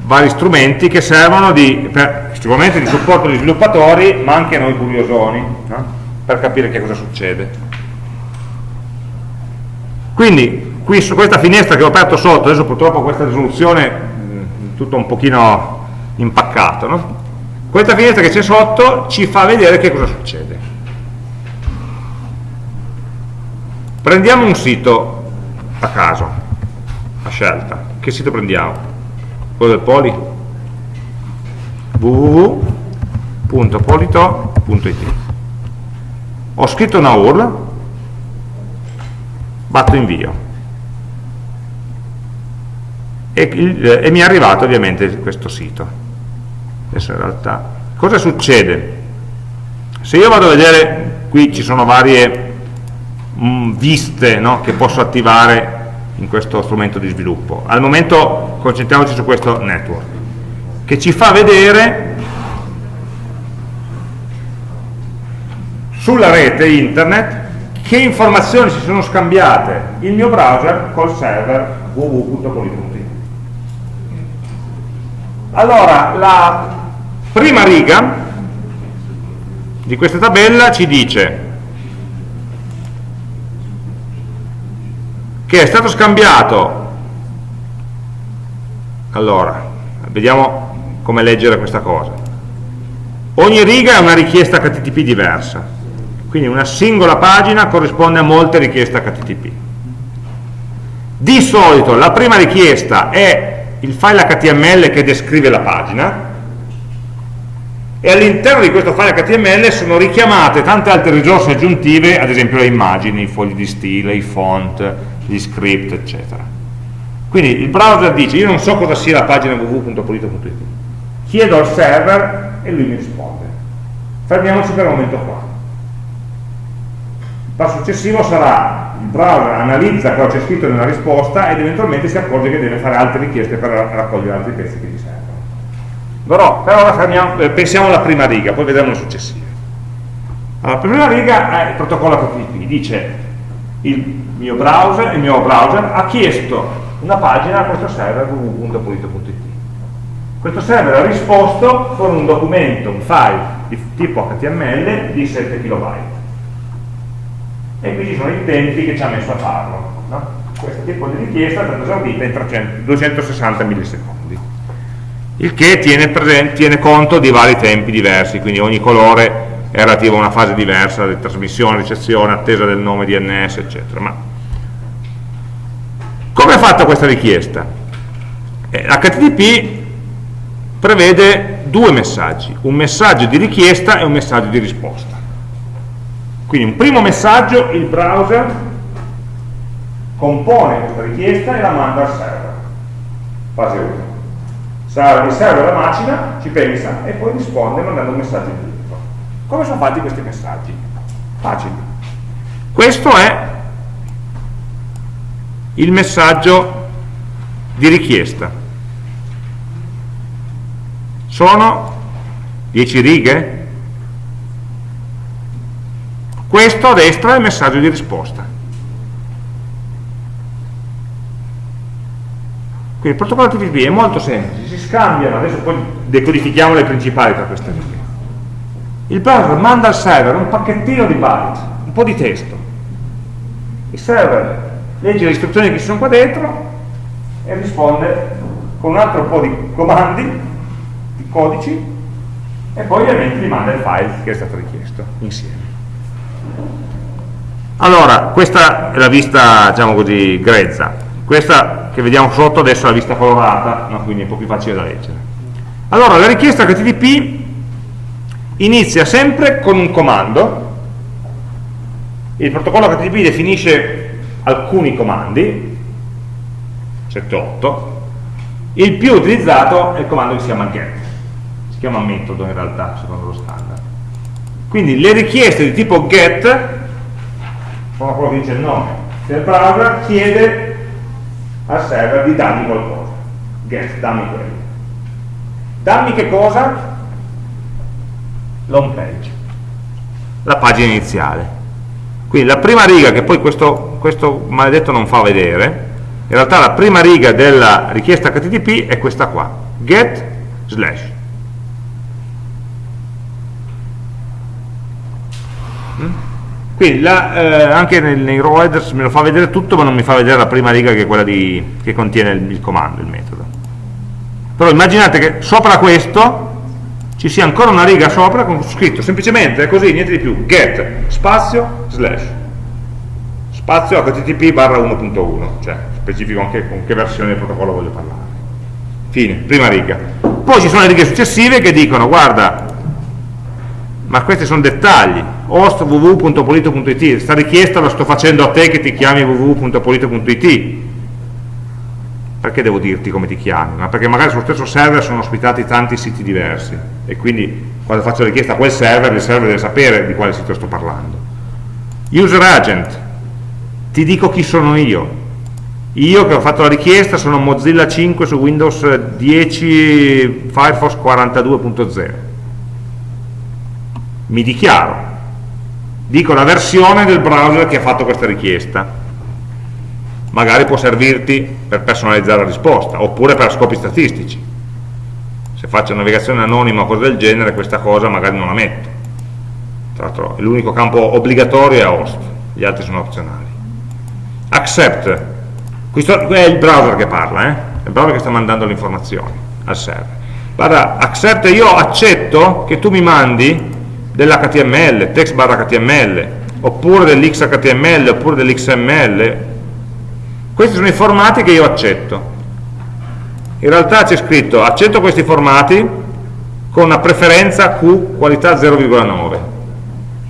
vari strumenti che servono di, per, sicuramente di supporto agli sviluppatori ma anche a noi curiosoni no? per capire che cosa succede quindi qui su questa finestra che ho aperto sotto adesso purtroppo questa risoluzione mh, tutto un pochino impaccato no? questa finestra che c'è sotto ci fa vedere che cosa succede. Prendiamo un sito a caso a scelta. Che sito prendiamo? quello del poli? www.polito.it ho scritto una URL batto invio. E, e mi è arrivato ovviamente questo sito adesso in realtà cosa succede? se io vado a vedere qui ci sono varie mh, mm, viste no, che posso attivare in questo strumento di sviluppo. Al momento concentriamoci su questo network che ci fa vedere sulla rete internet che informazioni si sono scambiate. Il mio browser col server www.poly.it allora la prima riga di questa tabella ci dice che è stato scambiato. Allora vediamo come leggere questa cosa. Ogni riga è una richiesta HTTP diversa quindi una singola pagina corrisponde a molte richieste HTTP di solito la prima richiesta è il file HTML che descrive la pagina e all'interno di questo file HTML sono richiamate tante altre risorse aggiuntive, ad esempio le immagini, i fogli di stile, i font, gli script, eccetera. Quindi il browser dice, io non so cosa sia la pagina www.polito.it, chiedo al server e lui mi risponde. Fermiamoci per il momento qua. Il passo successivo sarà il browser analizza cosa c'è scritto nella risposta ed eventualmente si accorge che deve fare altre richieste per raccogliere altri pezzi che gli servono. Però per ora fermiamo, eh, pensiamo alla prima riga, poi vedremo le successive. Allora, la prima riga è il protocollo HTTP, dice il mio browser, il mio browser ha chiesto una pagina a questo server www.polito.it. Questo server ha risposto con un documento, un file di tipo HTML di 7 KB. E qui ci sono i tempi che ci ha messo a farlo. No? Questo tipo di richiesta è stata esaudita in 300, 260 millisecondi il che tiene, presente, tiene conto di vari tempi diversi, quindi ogni colore è relativo a una fase diversa di trasmissione, ricezione, attesa del nome DNS, eccetera. Ma come è fatta questa richiesta? Eh, HTTP prevede due messaggi, un messaggio di richiesta e un messaggio di risposta. Quindi un primo messaggio il browser compone questa richiesta e la manda al server, fase 1 mi serve la macina, ci pensa e poi risponde mandando un messaggio indietro. Come sono fatti questi messaggi? Facili. Questo è il messaggio di richiesta. Sono 10 righe? Questo a destra è il messaggio di risposta. Quindi il protocollo TCP è molto semplice, si scambiano, adesso poi decodifichiamo le principali tra queste righe. Il browser manda al server un pacchettino di byte, un po' di testo. Il server legge le istruzioni che ci sono qua dentro e risponde con un altro po' di comandi, di codici, e poi ovviamente gli manda il file che è stato richiesto insieme. Allora, questa è la vista, diciamo così, grezza questa che vediamo sotto adesso è la vista colorata no? quindi è un po' più facile da leggere. Allora la richiesta HTTP inizia sempre con un comando. Il protocollo HTTP definisce alcuni comandi 7-8 il più utilizzato è il comando che si chiama get. Si chiama metodo in realtà secondo lo standard. Quindi le richieste di tipo get sono quello che dice il nome del browser chiede al server di darmi qualcosa. Get, dammi quello. Dammi che cosa? l'home page. La pagina iniziale. Quindi la prima riga che poi questo, questo maledetto non fa vedere in realtà la prima riga della richiesta HTTP è questa qua. Get slash. Mm? Quindi la, eh, anche nei, nei raw headers me lo fa vedere tutto ma non mi fa vedere la prima riga che è quella di, che contiene il, il comando, il metodo. Però immaginate che sopra questo ci sia ancora una riga sopra con scritto semplicemente così, niente di più, get spazio slash. Spazio http barra 1.1 cioè specifico anche con che versione del protocollo voglio parlare. Fine, prima riga. Poi ci sono le righe successive che dicono guarda ma questi sono dettagli host www.polito.it questa richiesta la sto facendo a te che ti chiami www.polito.it perché devo dirti come ti chiami? ma perché magari sullo stesso server sono ospitati tanti siti diversi e quindi quando faccio richiesta a quel server il server deve sapere di quale sito sto parlando. User agent. Ti dico chi sono io. Io che ho fatto la richiesta sono Mozilla 5 su Windows 10 Firefox 42.0 mi dichiaro, dico la versione del browser che ha fatto questa richiesta, magari può servirti per personalizzare la risposta, oppure per scopi statistici. Se faccio navigazione anonima o cose del genere, questa cosa magari non la metto. Tra l'altro l'unico campo obbligatorio è host, gli altri sono opzionali. Accept, questo è il browser che parla eh? è il browser che sta mandando le informazioni al server guarda, accept io accetto che tu mi mandi dell'HTML, text barra HTML oppure dell'XHTML oppure dell'XML questi sono i formati che io accetto. In realtà c'è scritto accetto questi formati con una preferenza Q qualità 0,9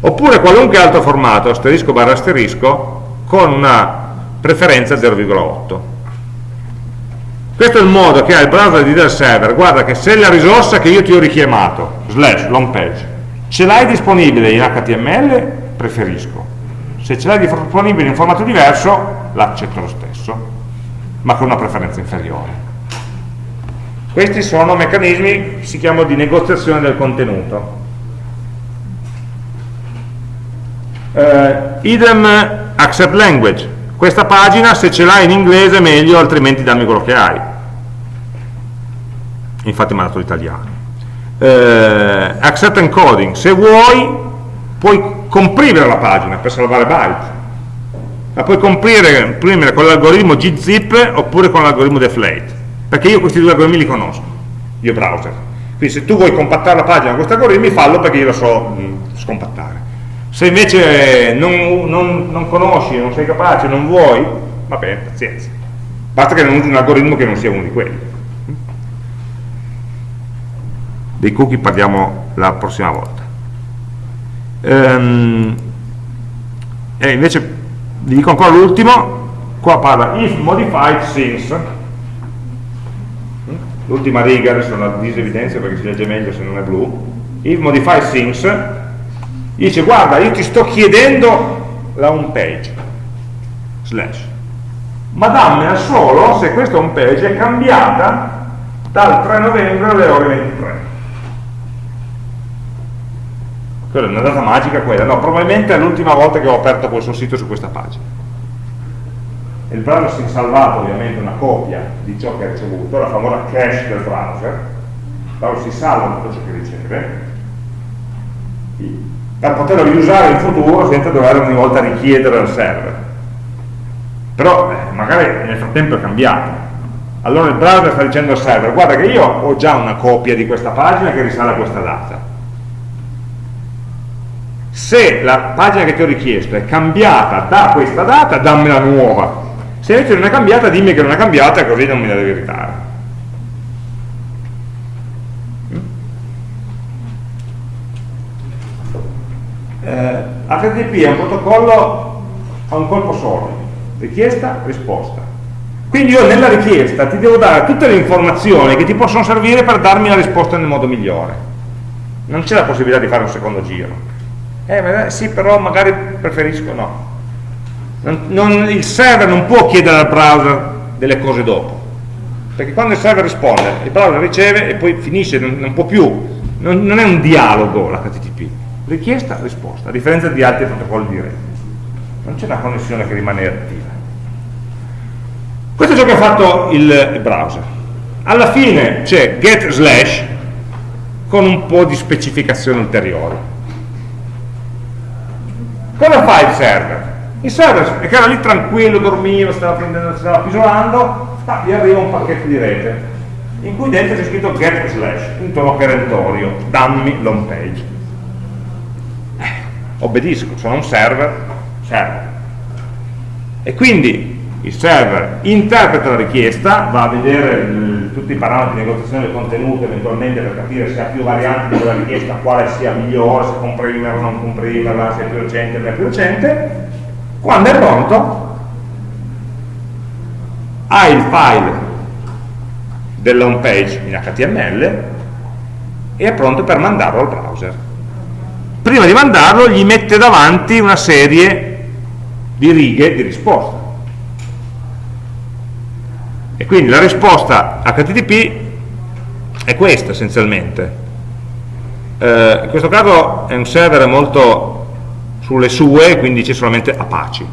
oppure qualunque altro formato asterisco barra asterisco con una preferenza 0,8 questo è il modo che ha il browser di dire al server guarda che se la risorsa che io ti ho richiamato slash long page ce l'hai disponibile in HTML preferisco. Se ce l'hai disponibile in formato diverso l'accetto lo stesso ma con una preferenza inferiore. Questi sono meccanismi si chiamano di negoziazione del contenuto. Uh, idem accept language. Questa pagina se ce l'hai in inglese meglio altrimenti dammi quello che hai. Infatti mi ha dato l'italiano eh, accept encoding. Se vuoi puoi comprimere la pagina per salvare byte. La puoi comprimere, comprimere con l'algoritmo gzip oppure con l'algoritmo deflate perché io questi due algoritmi li conosco io browser. Quindi se tu vuoi compattare la pagina con questi algoritmi fallo perché io lo so mh, scompattare. Se invece non, non, non, conosci, non sei capace, non vuoi va bene, pazienza. Basta che non usi un algoritmo che non sia uno di quelli dei cookie parliamo la prossima volta. Ehm, e invece vi dico ancora l'ultimo qua parla if modified since. L'ultima riga adesso la disevidenzio perché si legge meglio se non è blu. If modified since dice guarda io ti sto chiedendo la home page slash. Ma dammela solo se questa home page è cambiata dal 3 novembre alle ore 23 quella è una data magica quella, no, probabilmente è l'ultima volta che ho aperto questo sito su questa pagina. Il browser si è salvato ovviamente una copia di ciò che ha ricevuto, la famosa cache del browser, il browser si salva tutto ciò che riceve, per poterlo riusare in futuro senza dover ogni volta richiedere al server. Però eh, magari nel frattempo è cambiato. Allora il browser sta dicendo al server, guarda che io ho già una copia di questa pagina che risale a questa data se la pagina che ti ho richiesto è cambiata da questa data, dammela nuova. Se invece non è cambiata, dimmi che non è cambiata, così non me la devi ritare. Eh, HTTP è un protocollo a un colpo solo, richiesta, risposta. Quindi io nella richiesta ti devo dare tutte le informazioni che ti possono servire per darmi la risposta nel modo migliore. Non c'è la possibilità di fare un secondo giro eh, sì, però magari preferisco no. Non, non, il server non può chiedere al browser delle cose dopo, perché quando il server risponde, il browser riceve e poi finisce, non, non può più, non, non, è un dialogo l'HTTP, richiesta, risposta, a differenza di altri protocolli di rete. Non c'è una connessione che rimane attiva. Questo è ciò che ha fatto il browser. Alla fine c'è get slash con un po' di specificazione ulteriore Cosa fa il server? Il server, che era lì tranquillo, dormiva, stava prendendo, stava pisolando, ah, gli arriva un pacchetto di rete in cui dentro c'è scritto get slash, un tono perentorio, dammi l'home page. Eh, obbedisco, sono un server, server. E quindi il server interpreta la richiesta, va a vedere il, tutti i parametri di negoziazione del contenuto eventualmente per capire se ha più varianti di quella richiesta, quale sia migliore, se comprimerla o non comprimerla, se è più recente o non è più recente. Quando è pronto, ha il file della home page in HTML e è pronto per mandarlo al browser. Prima di mandarlo gli mette davanti una serie di righe di risposta e quindi la risposta HTTP è questa essenzialmente. Eh, in questo caso è un server molto sulle sue, quindi c'è solamente Apache.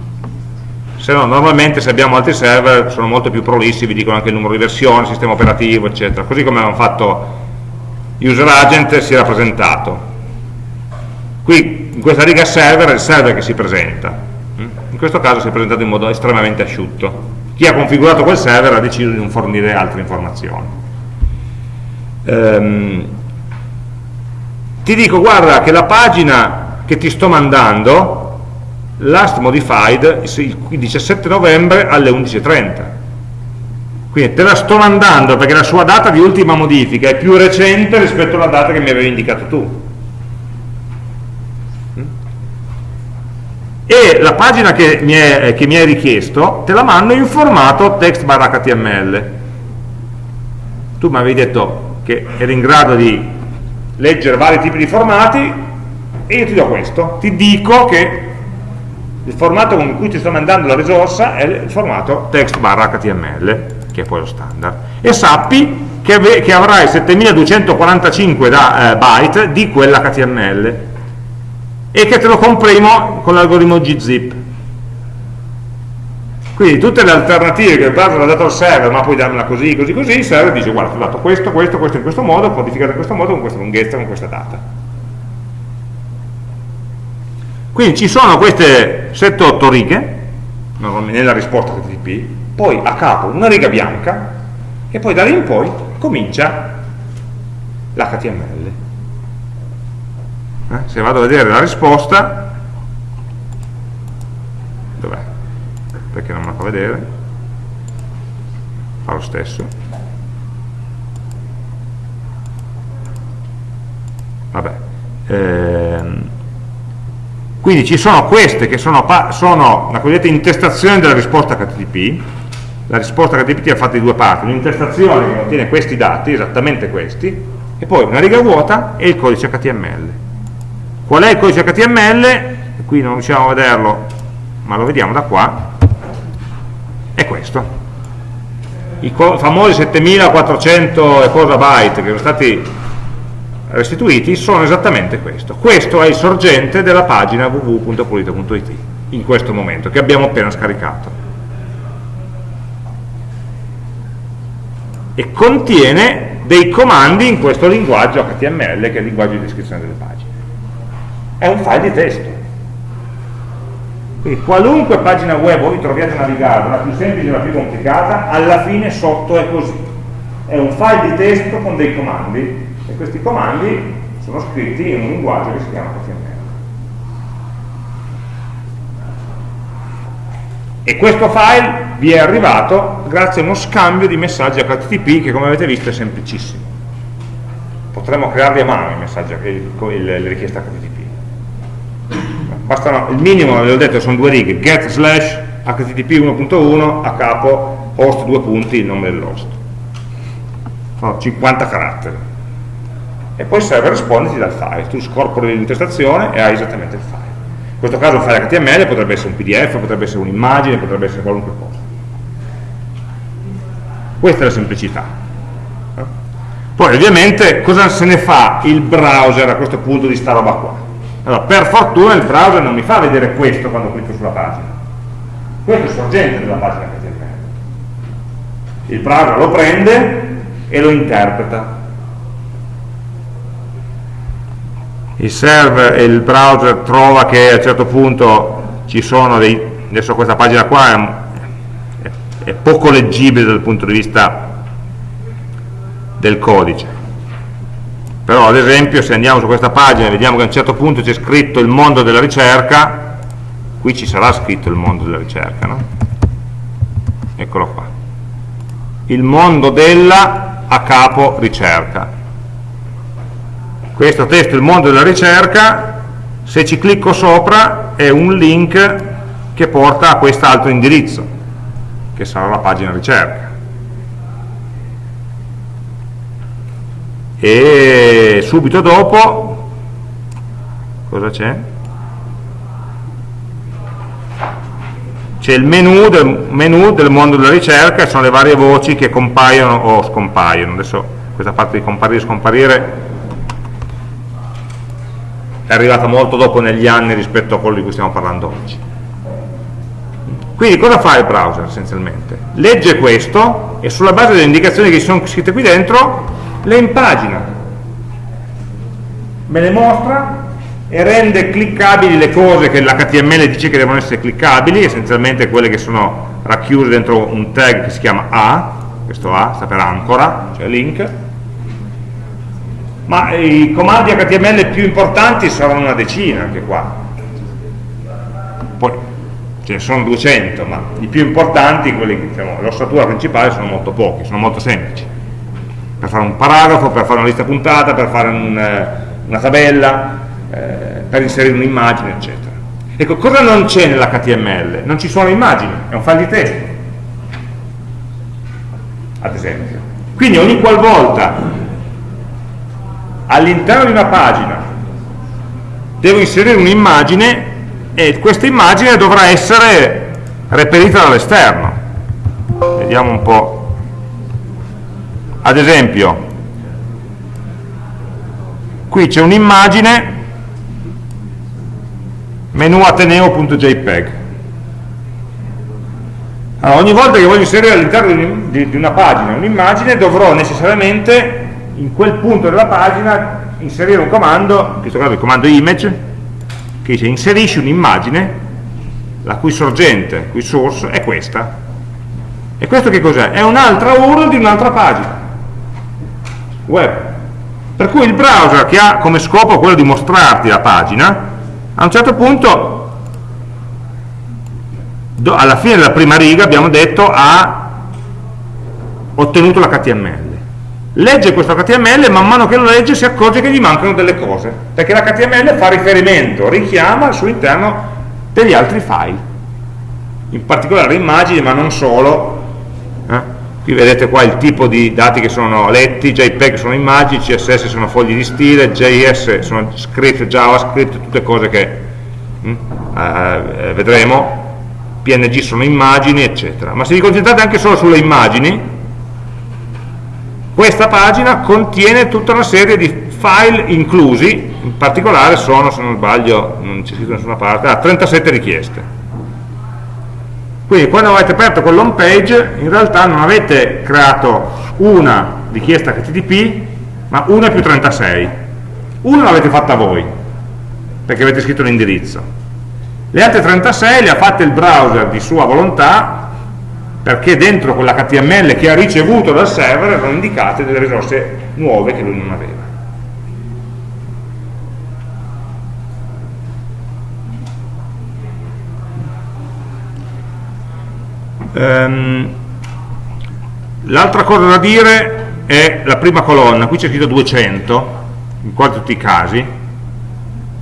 Se no, normalmente se abbiamo altri server sono molto più prolissi, vi dicono anche il numero di versione, sistema operativo, eccetera. Così come abbiamo fatto user agent si è rappresentato. Qui in questa riga server è il server che si presenta. In questo caso si è presentato in modo estremamente asciutto chi ha configurato quel server ha deciso di non fornire altre informazioni. Um, ti dico, guarda che la pagina che ti sto mandando, last modified il 17 novembre alle 11.30. Quindi te la sto mandando perché la sua data di ultima modifica è più recente rispetto alla data che mi avevi indicato tu. E la pagina che mi, è, che mi hai richiesto te la mando in formato text barra html tu mi avevi detto che eri in grado di leggere vari tipi di formati e io ti do questo. Ti dico che il formato con cui ti sto mandando la risorsa è il formato text barra html che è poi lo standard. E sappi che, che avrai 7245 da, eh, byte di quella html e che te lo comprimo con l'algoritmo gzip. Quindi tutte le alternative che il browser ha dato al server ma puoi darmela così, così, così il server dice guarda ti ho dato questo, questo, questo in questo modo codificato in questo modo, con questa lunghezza, con questa data. Quindi ci sono queste 7-8 righe nella risposta HTTP poi a capo una riga bianca e poi da lì in poi comincia l'HTML eh? se vado a vedere la risposta dov'è? perché non me la fa vedere fa lo stesso vabbè ehm, quindi ci sono queste che sono, sono la cosiddetta intestazione della risposta HTTP la risposta HTTP è fatta di due parti un'intestazione che contiene questi dati, esattamente questi e poi una riga vuota e il codice HTML Qual è il codice HTML? Qui non riusciamo a vederlo, ma lo vediamo da qua. È questo. I famosi 7400 e cosa byte che sono stati restituiti sono esattamente questo. Questo è il sorgente della pagina www.pulito.it in questo momento, che abbiamo appena scaricato. E contiene dei comandi in questo linguaggio HTML, che è il linguaggio di descrizione delle pagine è un file di testo. Quindi qualunque pagina web voi troviate a navigare la più semplice e la più complicata alla fine sotto è così. È un file di testo con dei comandi e questi comandi sono scritti in un linguaggio che si chiama HTML e questo file vi è arrivato grazie a uno scambio di messaggi HTTP che come avete visto è semplicissimo. Potremmo crearli a mano i messaggi, le richieste HTTP bastano, il minimo, vi ho detto, sono due righe, get slash http 1.1 a capo host due punti il nome dell'host. Sono 50 caratteri. E poi il server risponde ti il file, tu scorpori l'intestazione e hai esattamente il file. In questo caso un file HTML potrebbe essere un PDF, potrebbe essere un'immagine, potrebbe essere qualunque cosa. Questa è la semplicità. Poi ovviamente cosa se ne fa il browser a questo punto di sta roba qua? Allora, per fortuna il browser non mi fa vedere questo quando clicco sulla pagina. Questo è sorgente della pagina HTML. Il browser lo prende e lo interpreta. Il server e il browser trova che a un certo punto ci sono dei... adesso questa pagina qua è, è poco leggibile dal punto di vista del codice però ad esempio se andiamo su questa pagina e vediamo che a un certo punto c'è scritto il mondo della ricerca qui ci sarà scritto il mondo della ricerca no? eccolo qua. Il mondo della a capo ricerca. Questo testo il mondo della ricerca se ci clicco sopra è un link che porta a quest'altro indirizzo che sarà la pagina ricerca e subito dopo cosa c'è? c'è il menu del, menu del mondo della ricerca sono le varie voci che compaiono o scompaiono adesso questa parte di comparire e scomparire è arrivata molto dopo negli anni rispetto a quello di cui stiamo parlando oggi quindi cosa fa il browser essenzialmente? legge questo e sulla base delle indicazioni che sono scritte qui dentro le impagina, me le mostra e rende cliccabili le cose che l'HTML dice che devono essere cliccabili, essenzialmente quelle che sono racchiuse dentro un tag che si chiama A, questo A sta per ancora, cioè link, ma i comandi HTML più importanti saranno una decina anche qua. Poi ce ne sono 200, ma i più importanti, quelli diciamo, l'ossatura principale sono molto pochi, sono molto semplici. Per fare un paragrafo, per fare una lista puntata, per fare un, eh, una tabella, eh, per inserire un'immagine, eccetera. Ecco, cosa non c'è nell'HTML? Non ci sono immagini, è un file di testo, ad esempio. Quindi ogni qualvolta all'interno di una pagina devo inserire un'immagine e questa immagine dovrà essere reperita dall'esterno. Vediamo un po'. Ad esempio, qui c'è un'immagine menu ateneo.jpg allora, ogni volta che voglio inserire all'interno di, una pagina un'immagine dovrò necessariamente in quel punto della pagina inserire un comando, in questo caso il comando image che dice inserisci un'immagine la cui sorgente, cui source è questa. E questo che cos'è? è un'altra URL di un'altra pagina web per cui il browser che ha come scopo quello di mostrarti la pagina a un certo punto alla fine della prima riga abbiamo detto ha ottenuto l'HTML legge questo HTML e man mano che lo legge si accorge che gli mancano delle cose perché l'HTML fa riferimento, richiama al suo interno degli altri file in particolare immagini ma non solo? Qui vedete qua il tipo di dati che sono letti, JPEG sono immagini, CSS sono fogli di stile, JS sono script, JavaScript, tutte cose che hm, eh, vedremo, PNG sono immagini, eccetera. Ma se vi concentrate anche solo sulle immagini, questa pagina contiene tutta una serie di file inclusi, in particolare sono, se non sbaglio, non c'è scritto da nessuna parte, ah, 37 richieste quindi quando avete aperto quell'home page in realtà non avete creato una richiesta HTTP ma una più 36 una l'avete fatta voi perché avete scritto l'indirizzo le altre 36 le ha fatte il browser di sua volontà perché dentro quell'HTML che ha ricevuto dal server erano indicate delle risorse nuove che lui non aveva Um, L'altra cosa da dire è la prima colonna, qui c'è scritto 200, in quasi tutti i casi.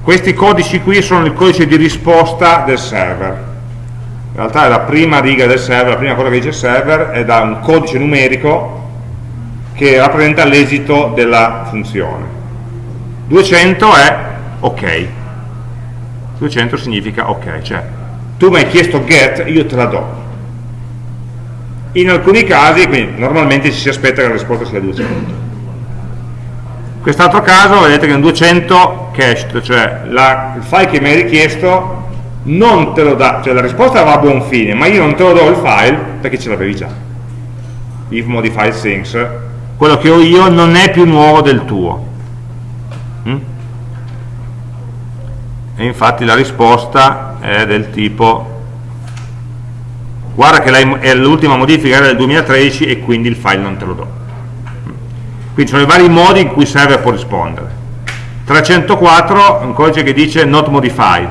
Questi codici qui sono il codice di risposta del server. In realtà è la prima riga del server, la prima cosa che dice il server è da un codice numerico che rappresenta l'esito della funzione. 200 è ok. 200 significa ok, cioè tu mi hai chiesto get, io te la do in alcuni casi, quindi normalmente ci si aspetta che la risposta sia 200 quest'altro caso vedete che è un 200 cached cioè la, il file che mi hai richiesto non te lo dà, cioè la risposta va a buon fine ma io non te lo do il file perché ce l'avevi già. If modify things quello che ho io non è più nuovo del tuo. Mm? e infatti la risposta è del tipo guarda che l'ultima modifica era del 2013 e quindi il file non te lo do. Quindi sono i vari modi in cui il server può rispondere 304 è un codice che dice not modified.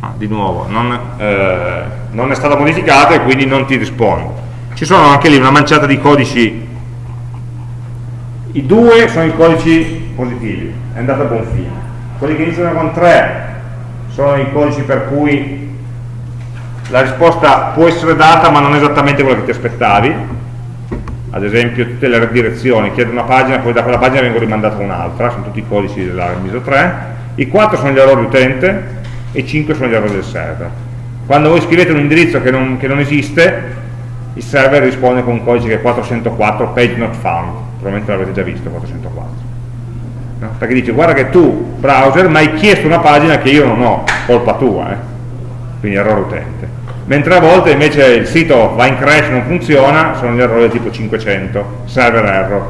Ah, di nuovo non, eh, non è stata modificata e quindi non ti risponde ci sono anche lì una manciata di codici. I due sono i codici positivi è andato a buon fine. Quelli che iniziano con 3 sono i codici per cui la risposta può essere data ma non esattamente quella che ti aspettavi. Ad esempio tutte le redirezioni chiedo una pagina, poi da quella pagina vengo rimandato a un'altra sono tutti i codici della MISO 3 i 4 sono gli errori utente e i 5 sono gli errori del server. Quando voi scrivete un indirizzo che non, che non esiste il server risponde con un codice che è 404 page not found. Probabilmente l'avete già visto 404 no? perché dice guarda che tu browser mi hai chiesto una pagina che io non ho colpa tua eh? quindi errore utente mentre a volte invece il sito va in crash, non funziona, sono gli errori tipo 500, server error.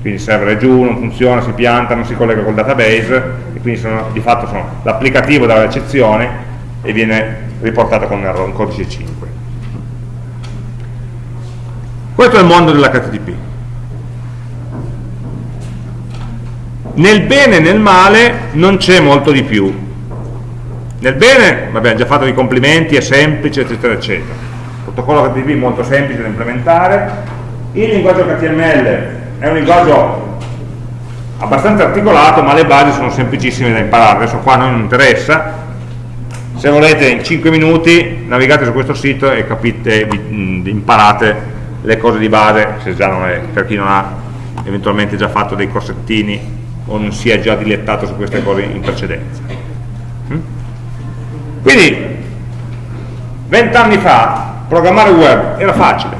Quindi il server è giù, non funziona, si pianta, non si collega col database, e quindi sono, di fatto l'applicativo dà l'eccezione e viene riportata con un, errore, un codice 5 questo è il mondo dell'HTTP nel bene e nel male non c'è molto di più nel bene, vabbè, già fatto i complimenti, è semplice, eccetera, eccetera. Protocollo HTTP molto semplice da implementare. Il linguaggio HTML è un linguaggio abbastanza articolato, ma le basi sono semplicissime da imparare. Adesso qua non interessa. Se volete, in 5 minuti navigate su questo sito e capite, imparate le cose di base, se già non è, per chi non ha eventualmente già fatto dei corsettini o non si è già dilettato su queste cose in precedenza. Quindi, vent'anni fa, programmare web era facile.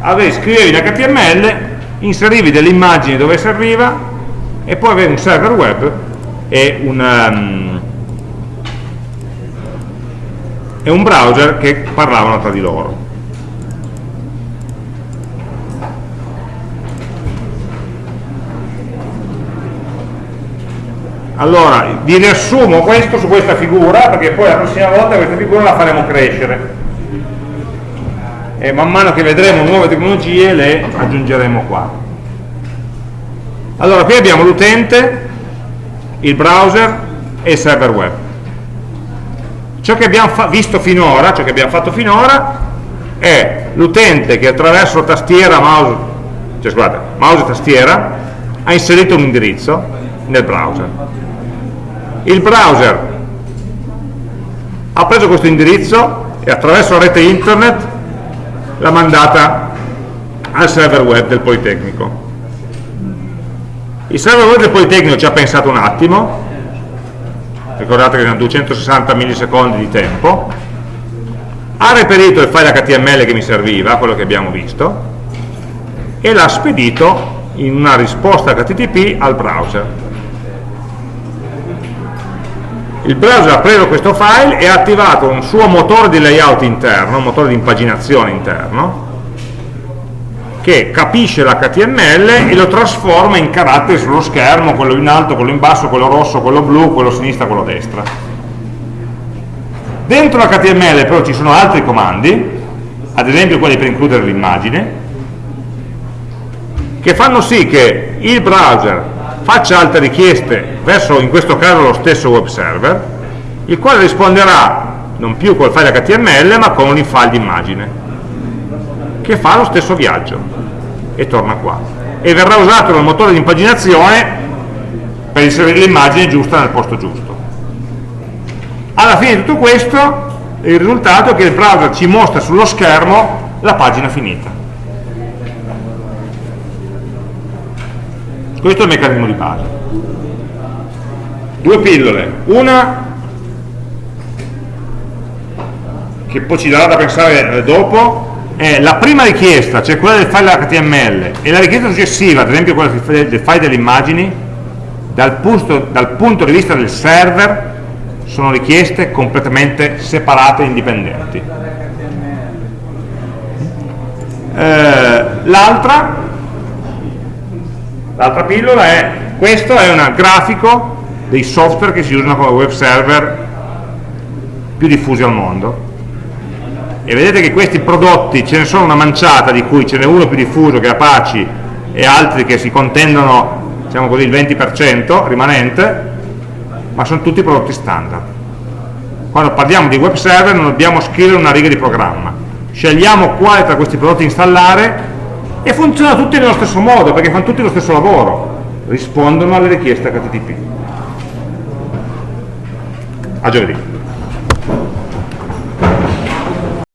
Avevi, scrivevi in HTML, inserivi delle immagini dove serviva e poi avevi un server web e un, um, e un browser che parlavano tra di loro. Allora vi riassumo questo su questa figura perché poi la prossima volta questa figura la faremo crescere. E man mano che vedremo nuove tecnologie le aggiungeremo qua. Allora qui abbiamo l'utente il browser e il server web. Ciò che abbiamo visto finora ciò che abbiamo fatto finora è l'utente che attraverso tastiera mouse cioè scusate, mouse e tastiera ha inserito un indirizzo nel browser il browser ha preso questo indirizzo e attraverso la rete internet l'ha mandata al server web del Politecnico. Il server web del Politecnico ci ha pensato un attimo. Ricordate che erano 260 millisecondi di tempo. Ha reperito il file HTML che mi serviva, quello che abbiamo visto e l'ha spedito in una risposta HTTP al browser il browser ha preso questo file e ha attivato un suo motore di layout interno, un motore di impaginazione interno, che capisce l'HTML e lo trasforma in caratteri sullo schermo, quello in alto, quello in basso, quello rosso, quello blu, quello a sinistra, quello destra. Dentro l'HTML però ci sono altri comandi, ad esempio quelli per includere l'immagine, che fanno sì che il browser faccia altre richieste verso in questo caso lo stesso web server il quale risponderà non più col file HTML ma con un file di immagine che fa lo stesso viaggio e torna qua. E verrà usato dal motore di impaginazione per inserire l'immagine giusta nel posto giusto. Alla fine di tutto questo il risultato è che il browser ci mostra sullo schermo la pagina finita questo è il meccanismo di base. Due pillole. Una che poi ci darà da pensare eh, dopo è la prima richiesta, cioè quella del file HTML e la richiesta successiva, ad esempio quella del file delle immagini dal punto, dal punto di vista del server sono richieste completamente separate e indipendenti. Eh, l'altra L'altra pillola è, questo è un grafico dei software che si usano come web server più diffusi al mondo. E vedete che questi prodotti ce ne sono una manciata, di cui ce n'è uno più diffuso che è Apache e altri che si contendono diciamo così, il 20% rimanente, ma sono tutti prodotti standard. Quando parliamo di web server non dobbiamo scrivere una riga di programma, scegliamo quale tra questi prodotti installare e funziona tutti nello stesso modo perché fanno tutti lo stesso lavoro. Rispondono alle richieste HTTP a giovedì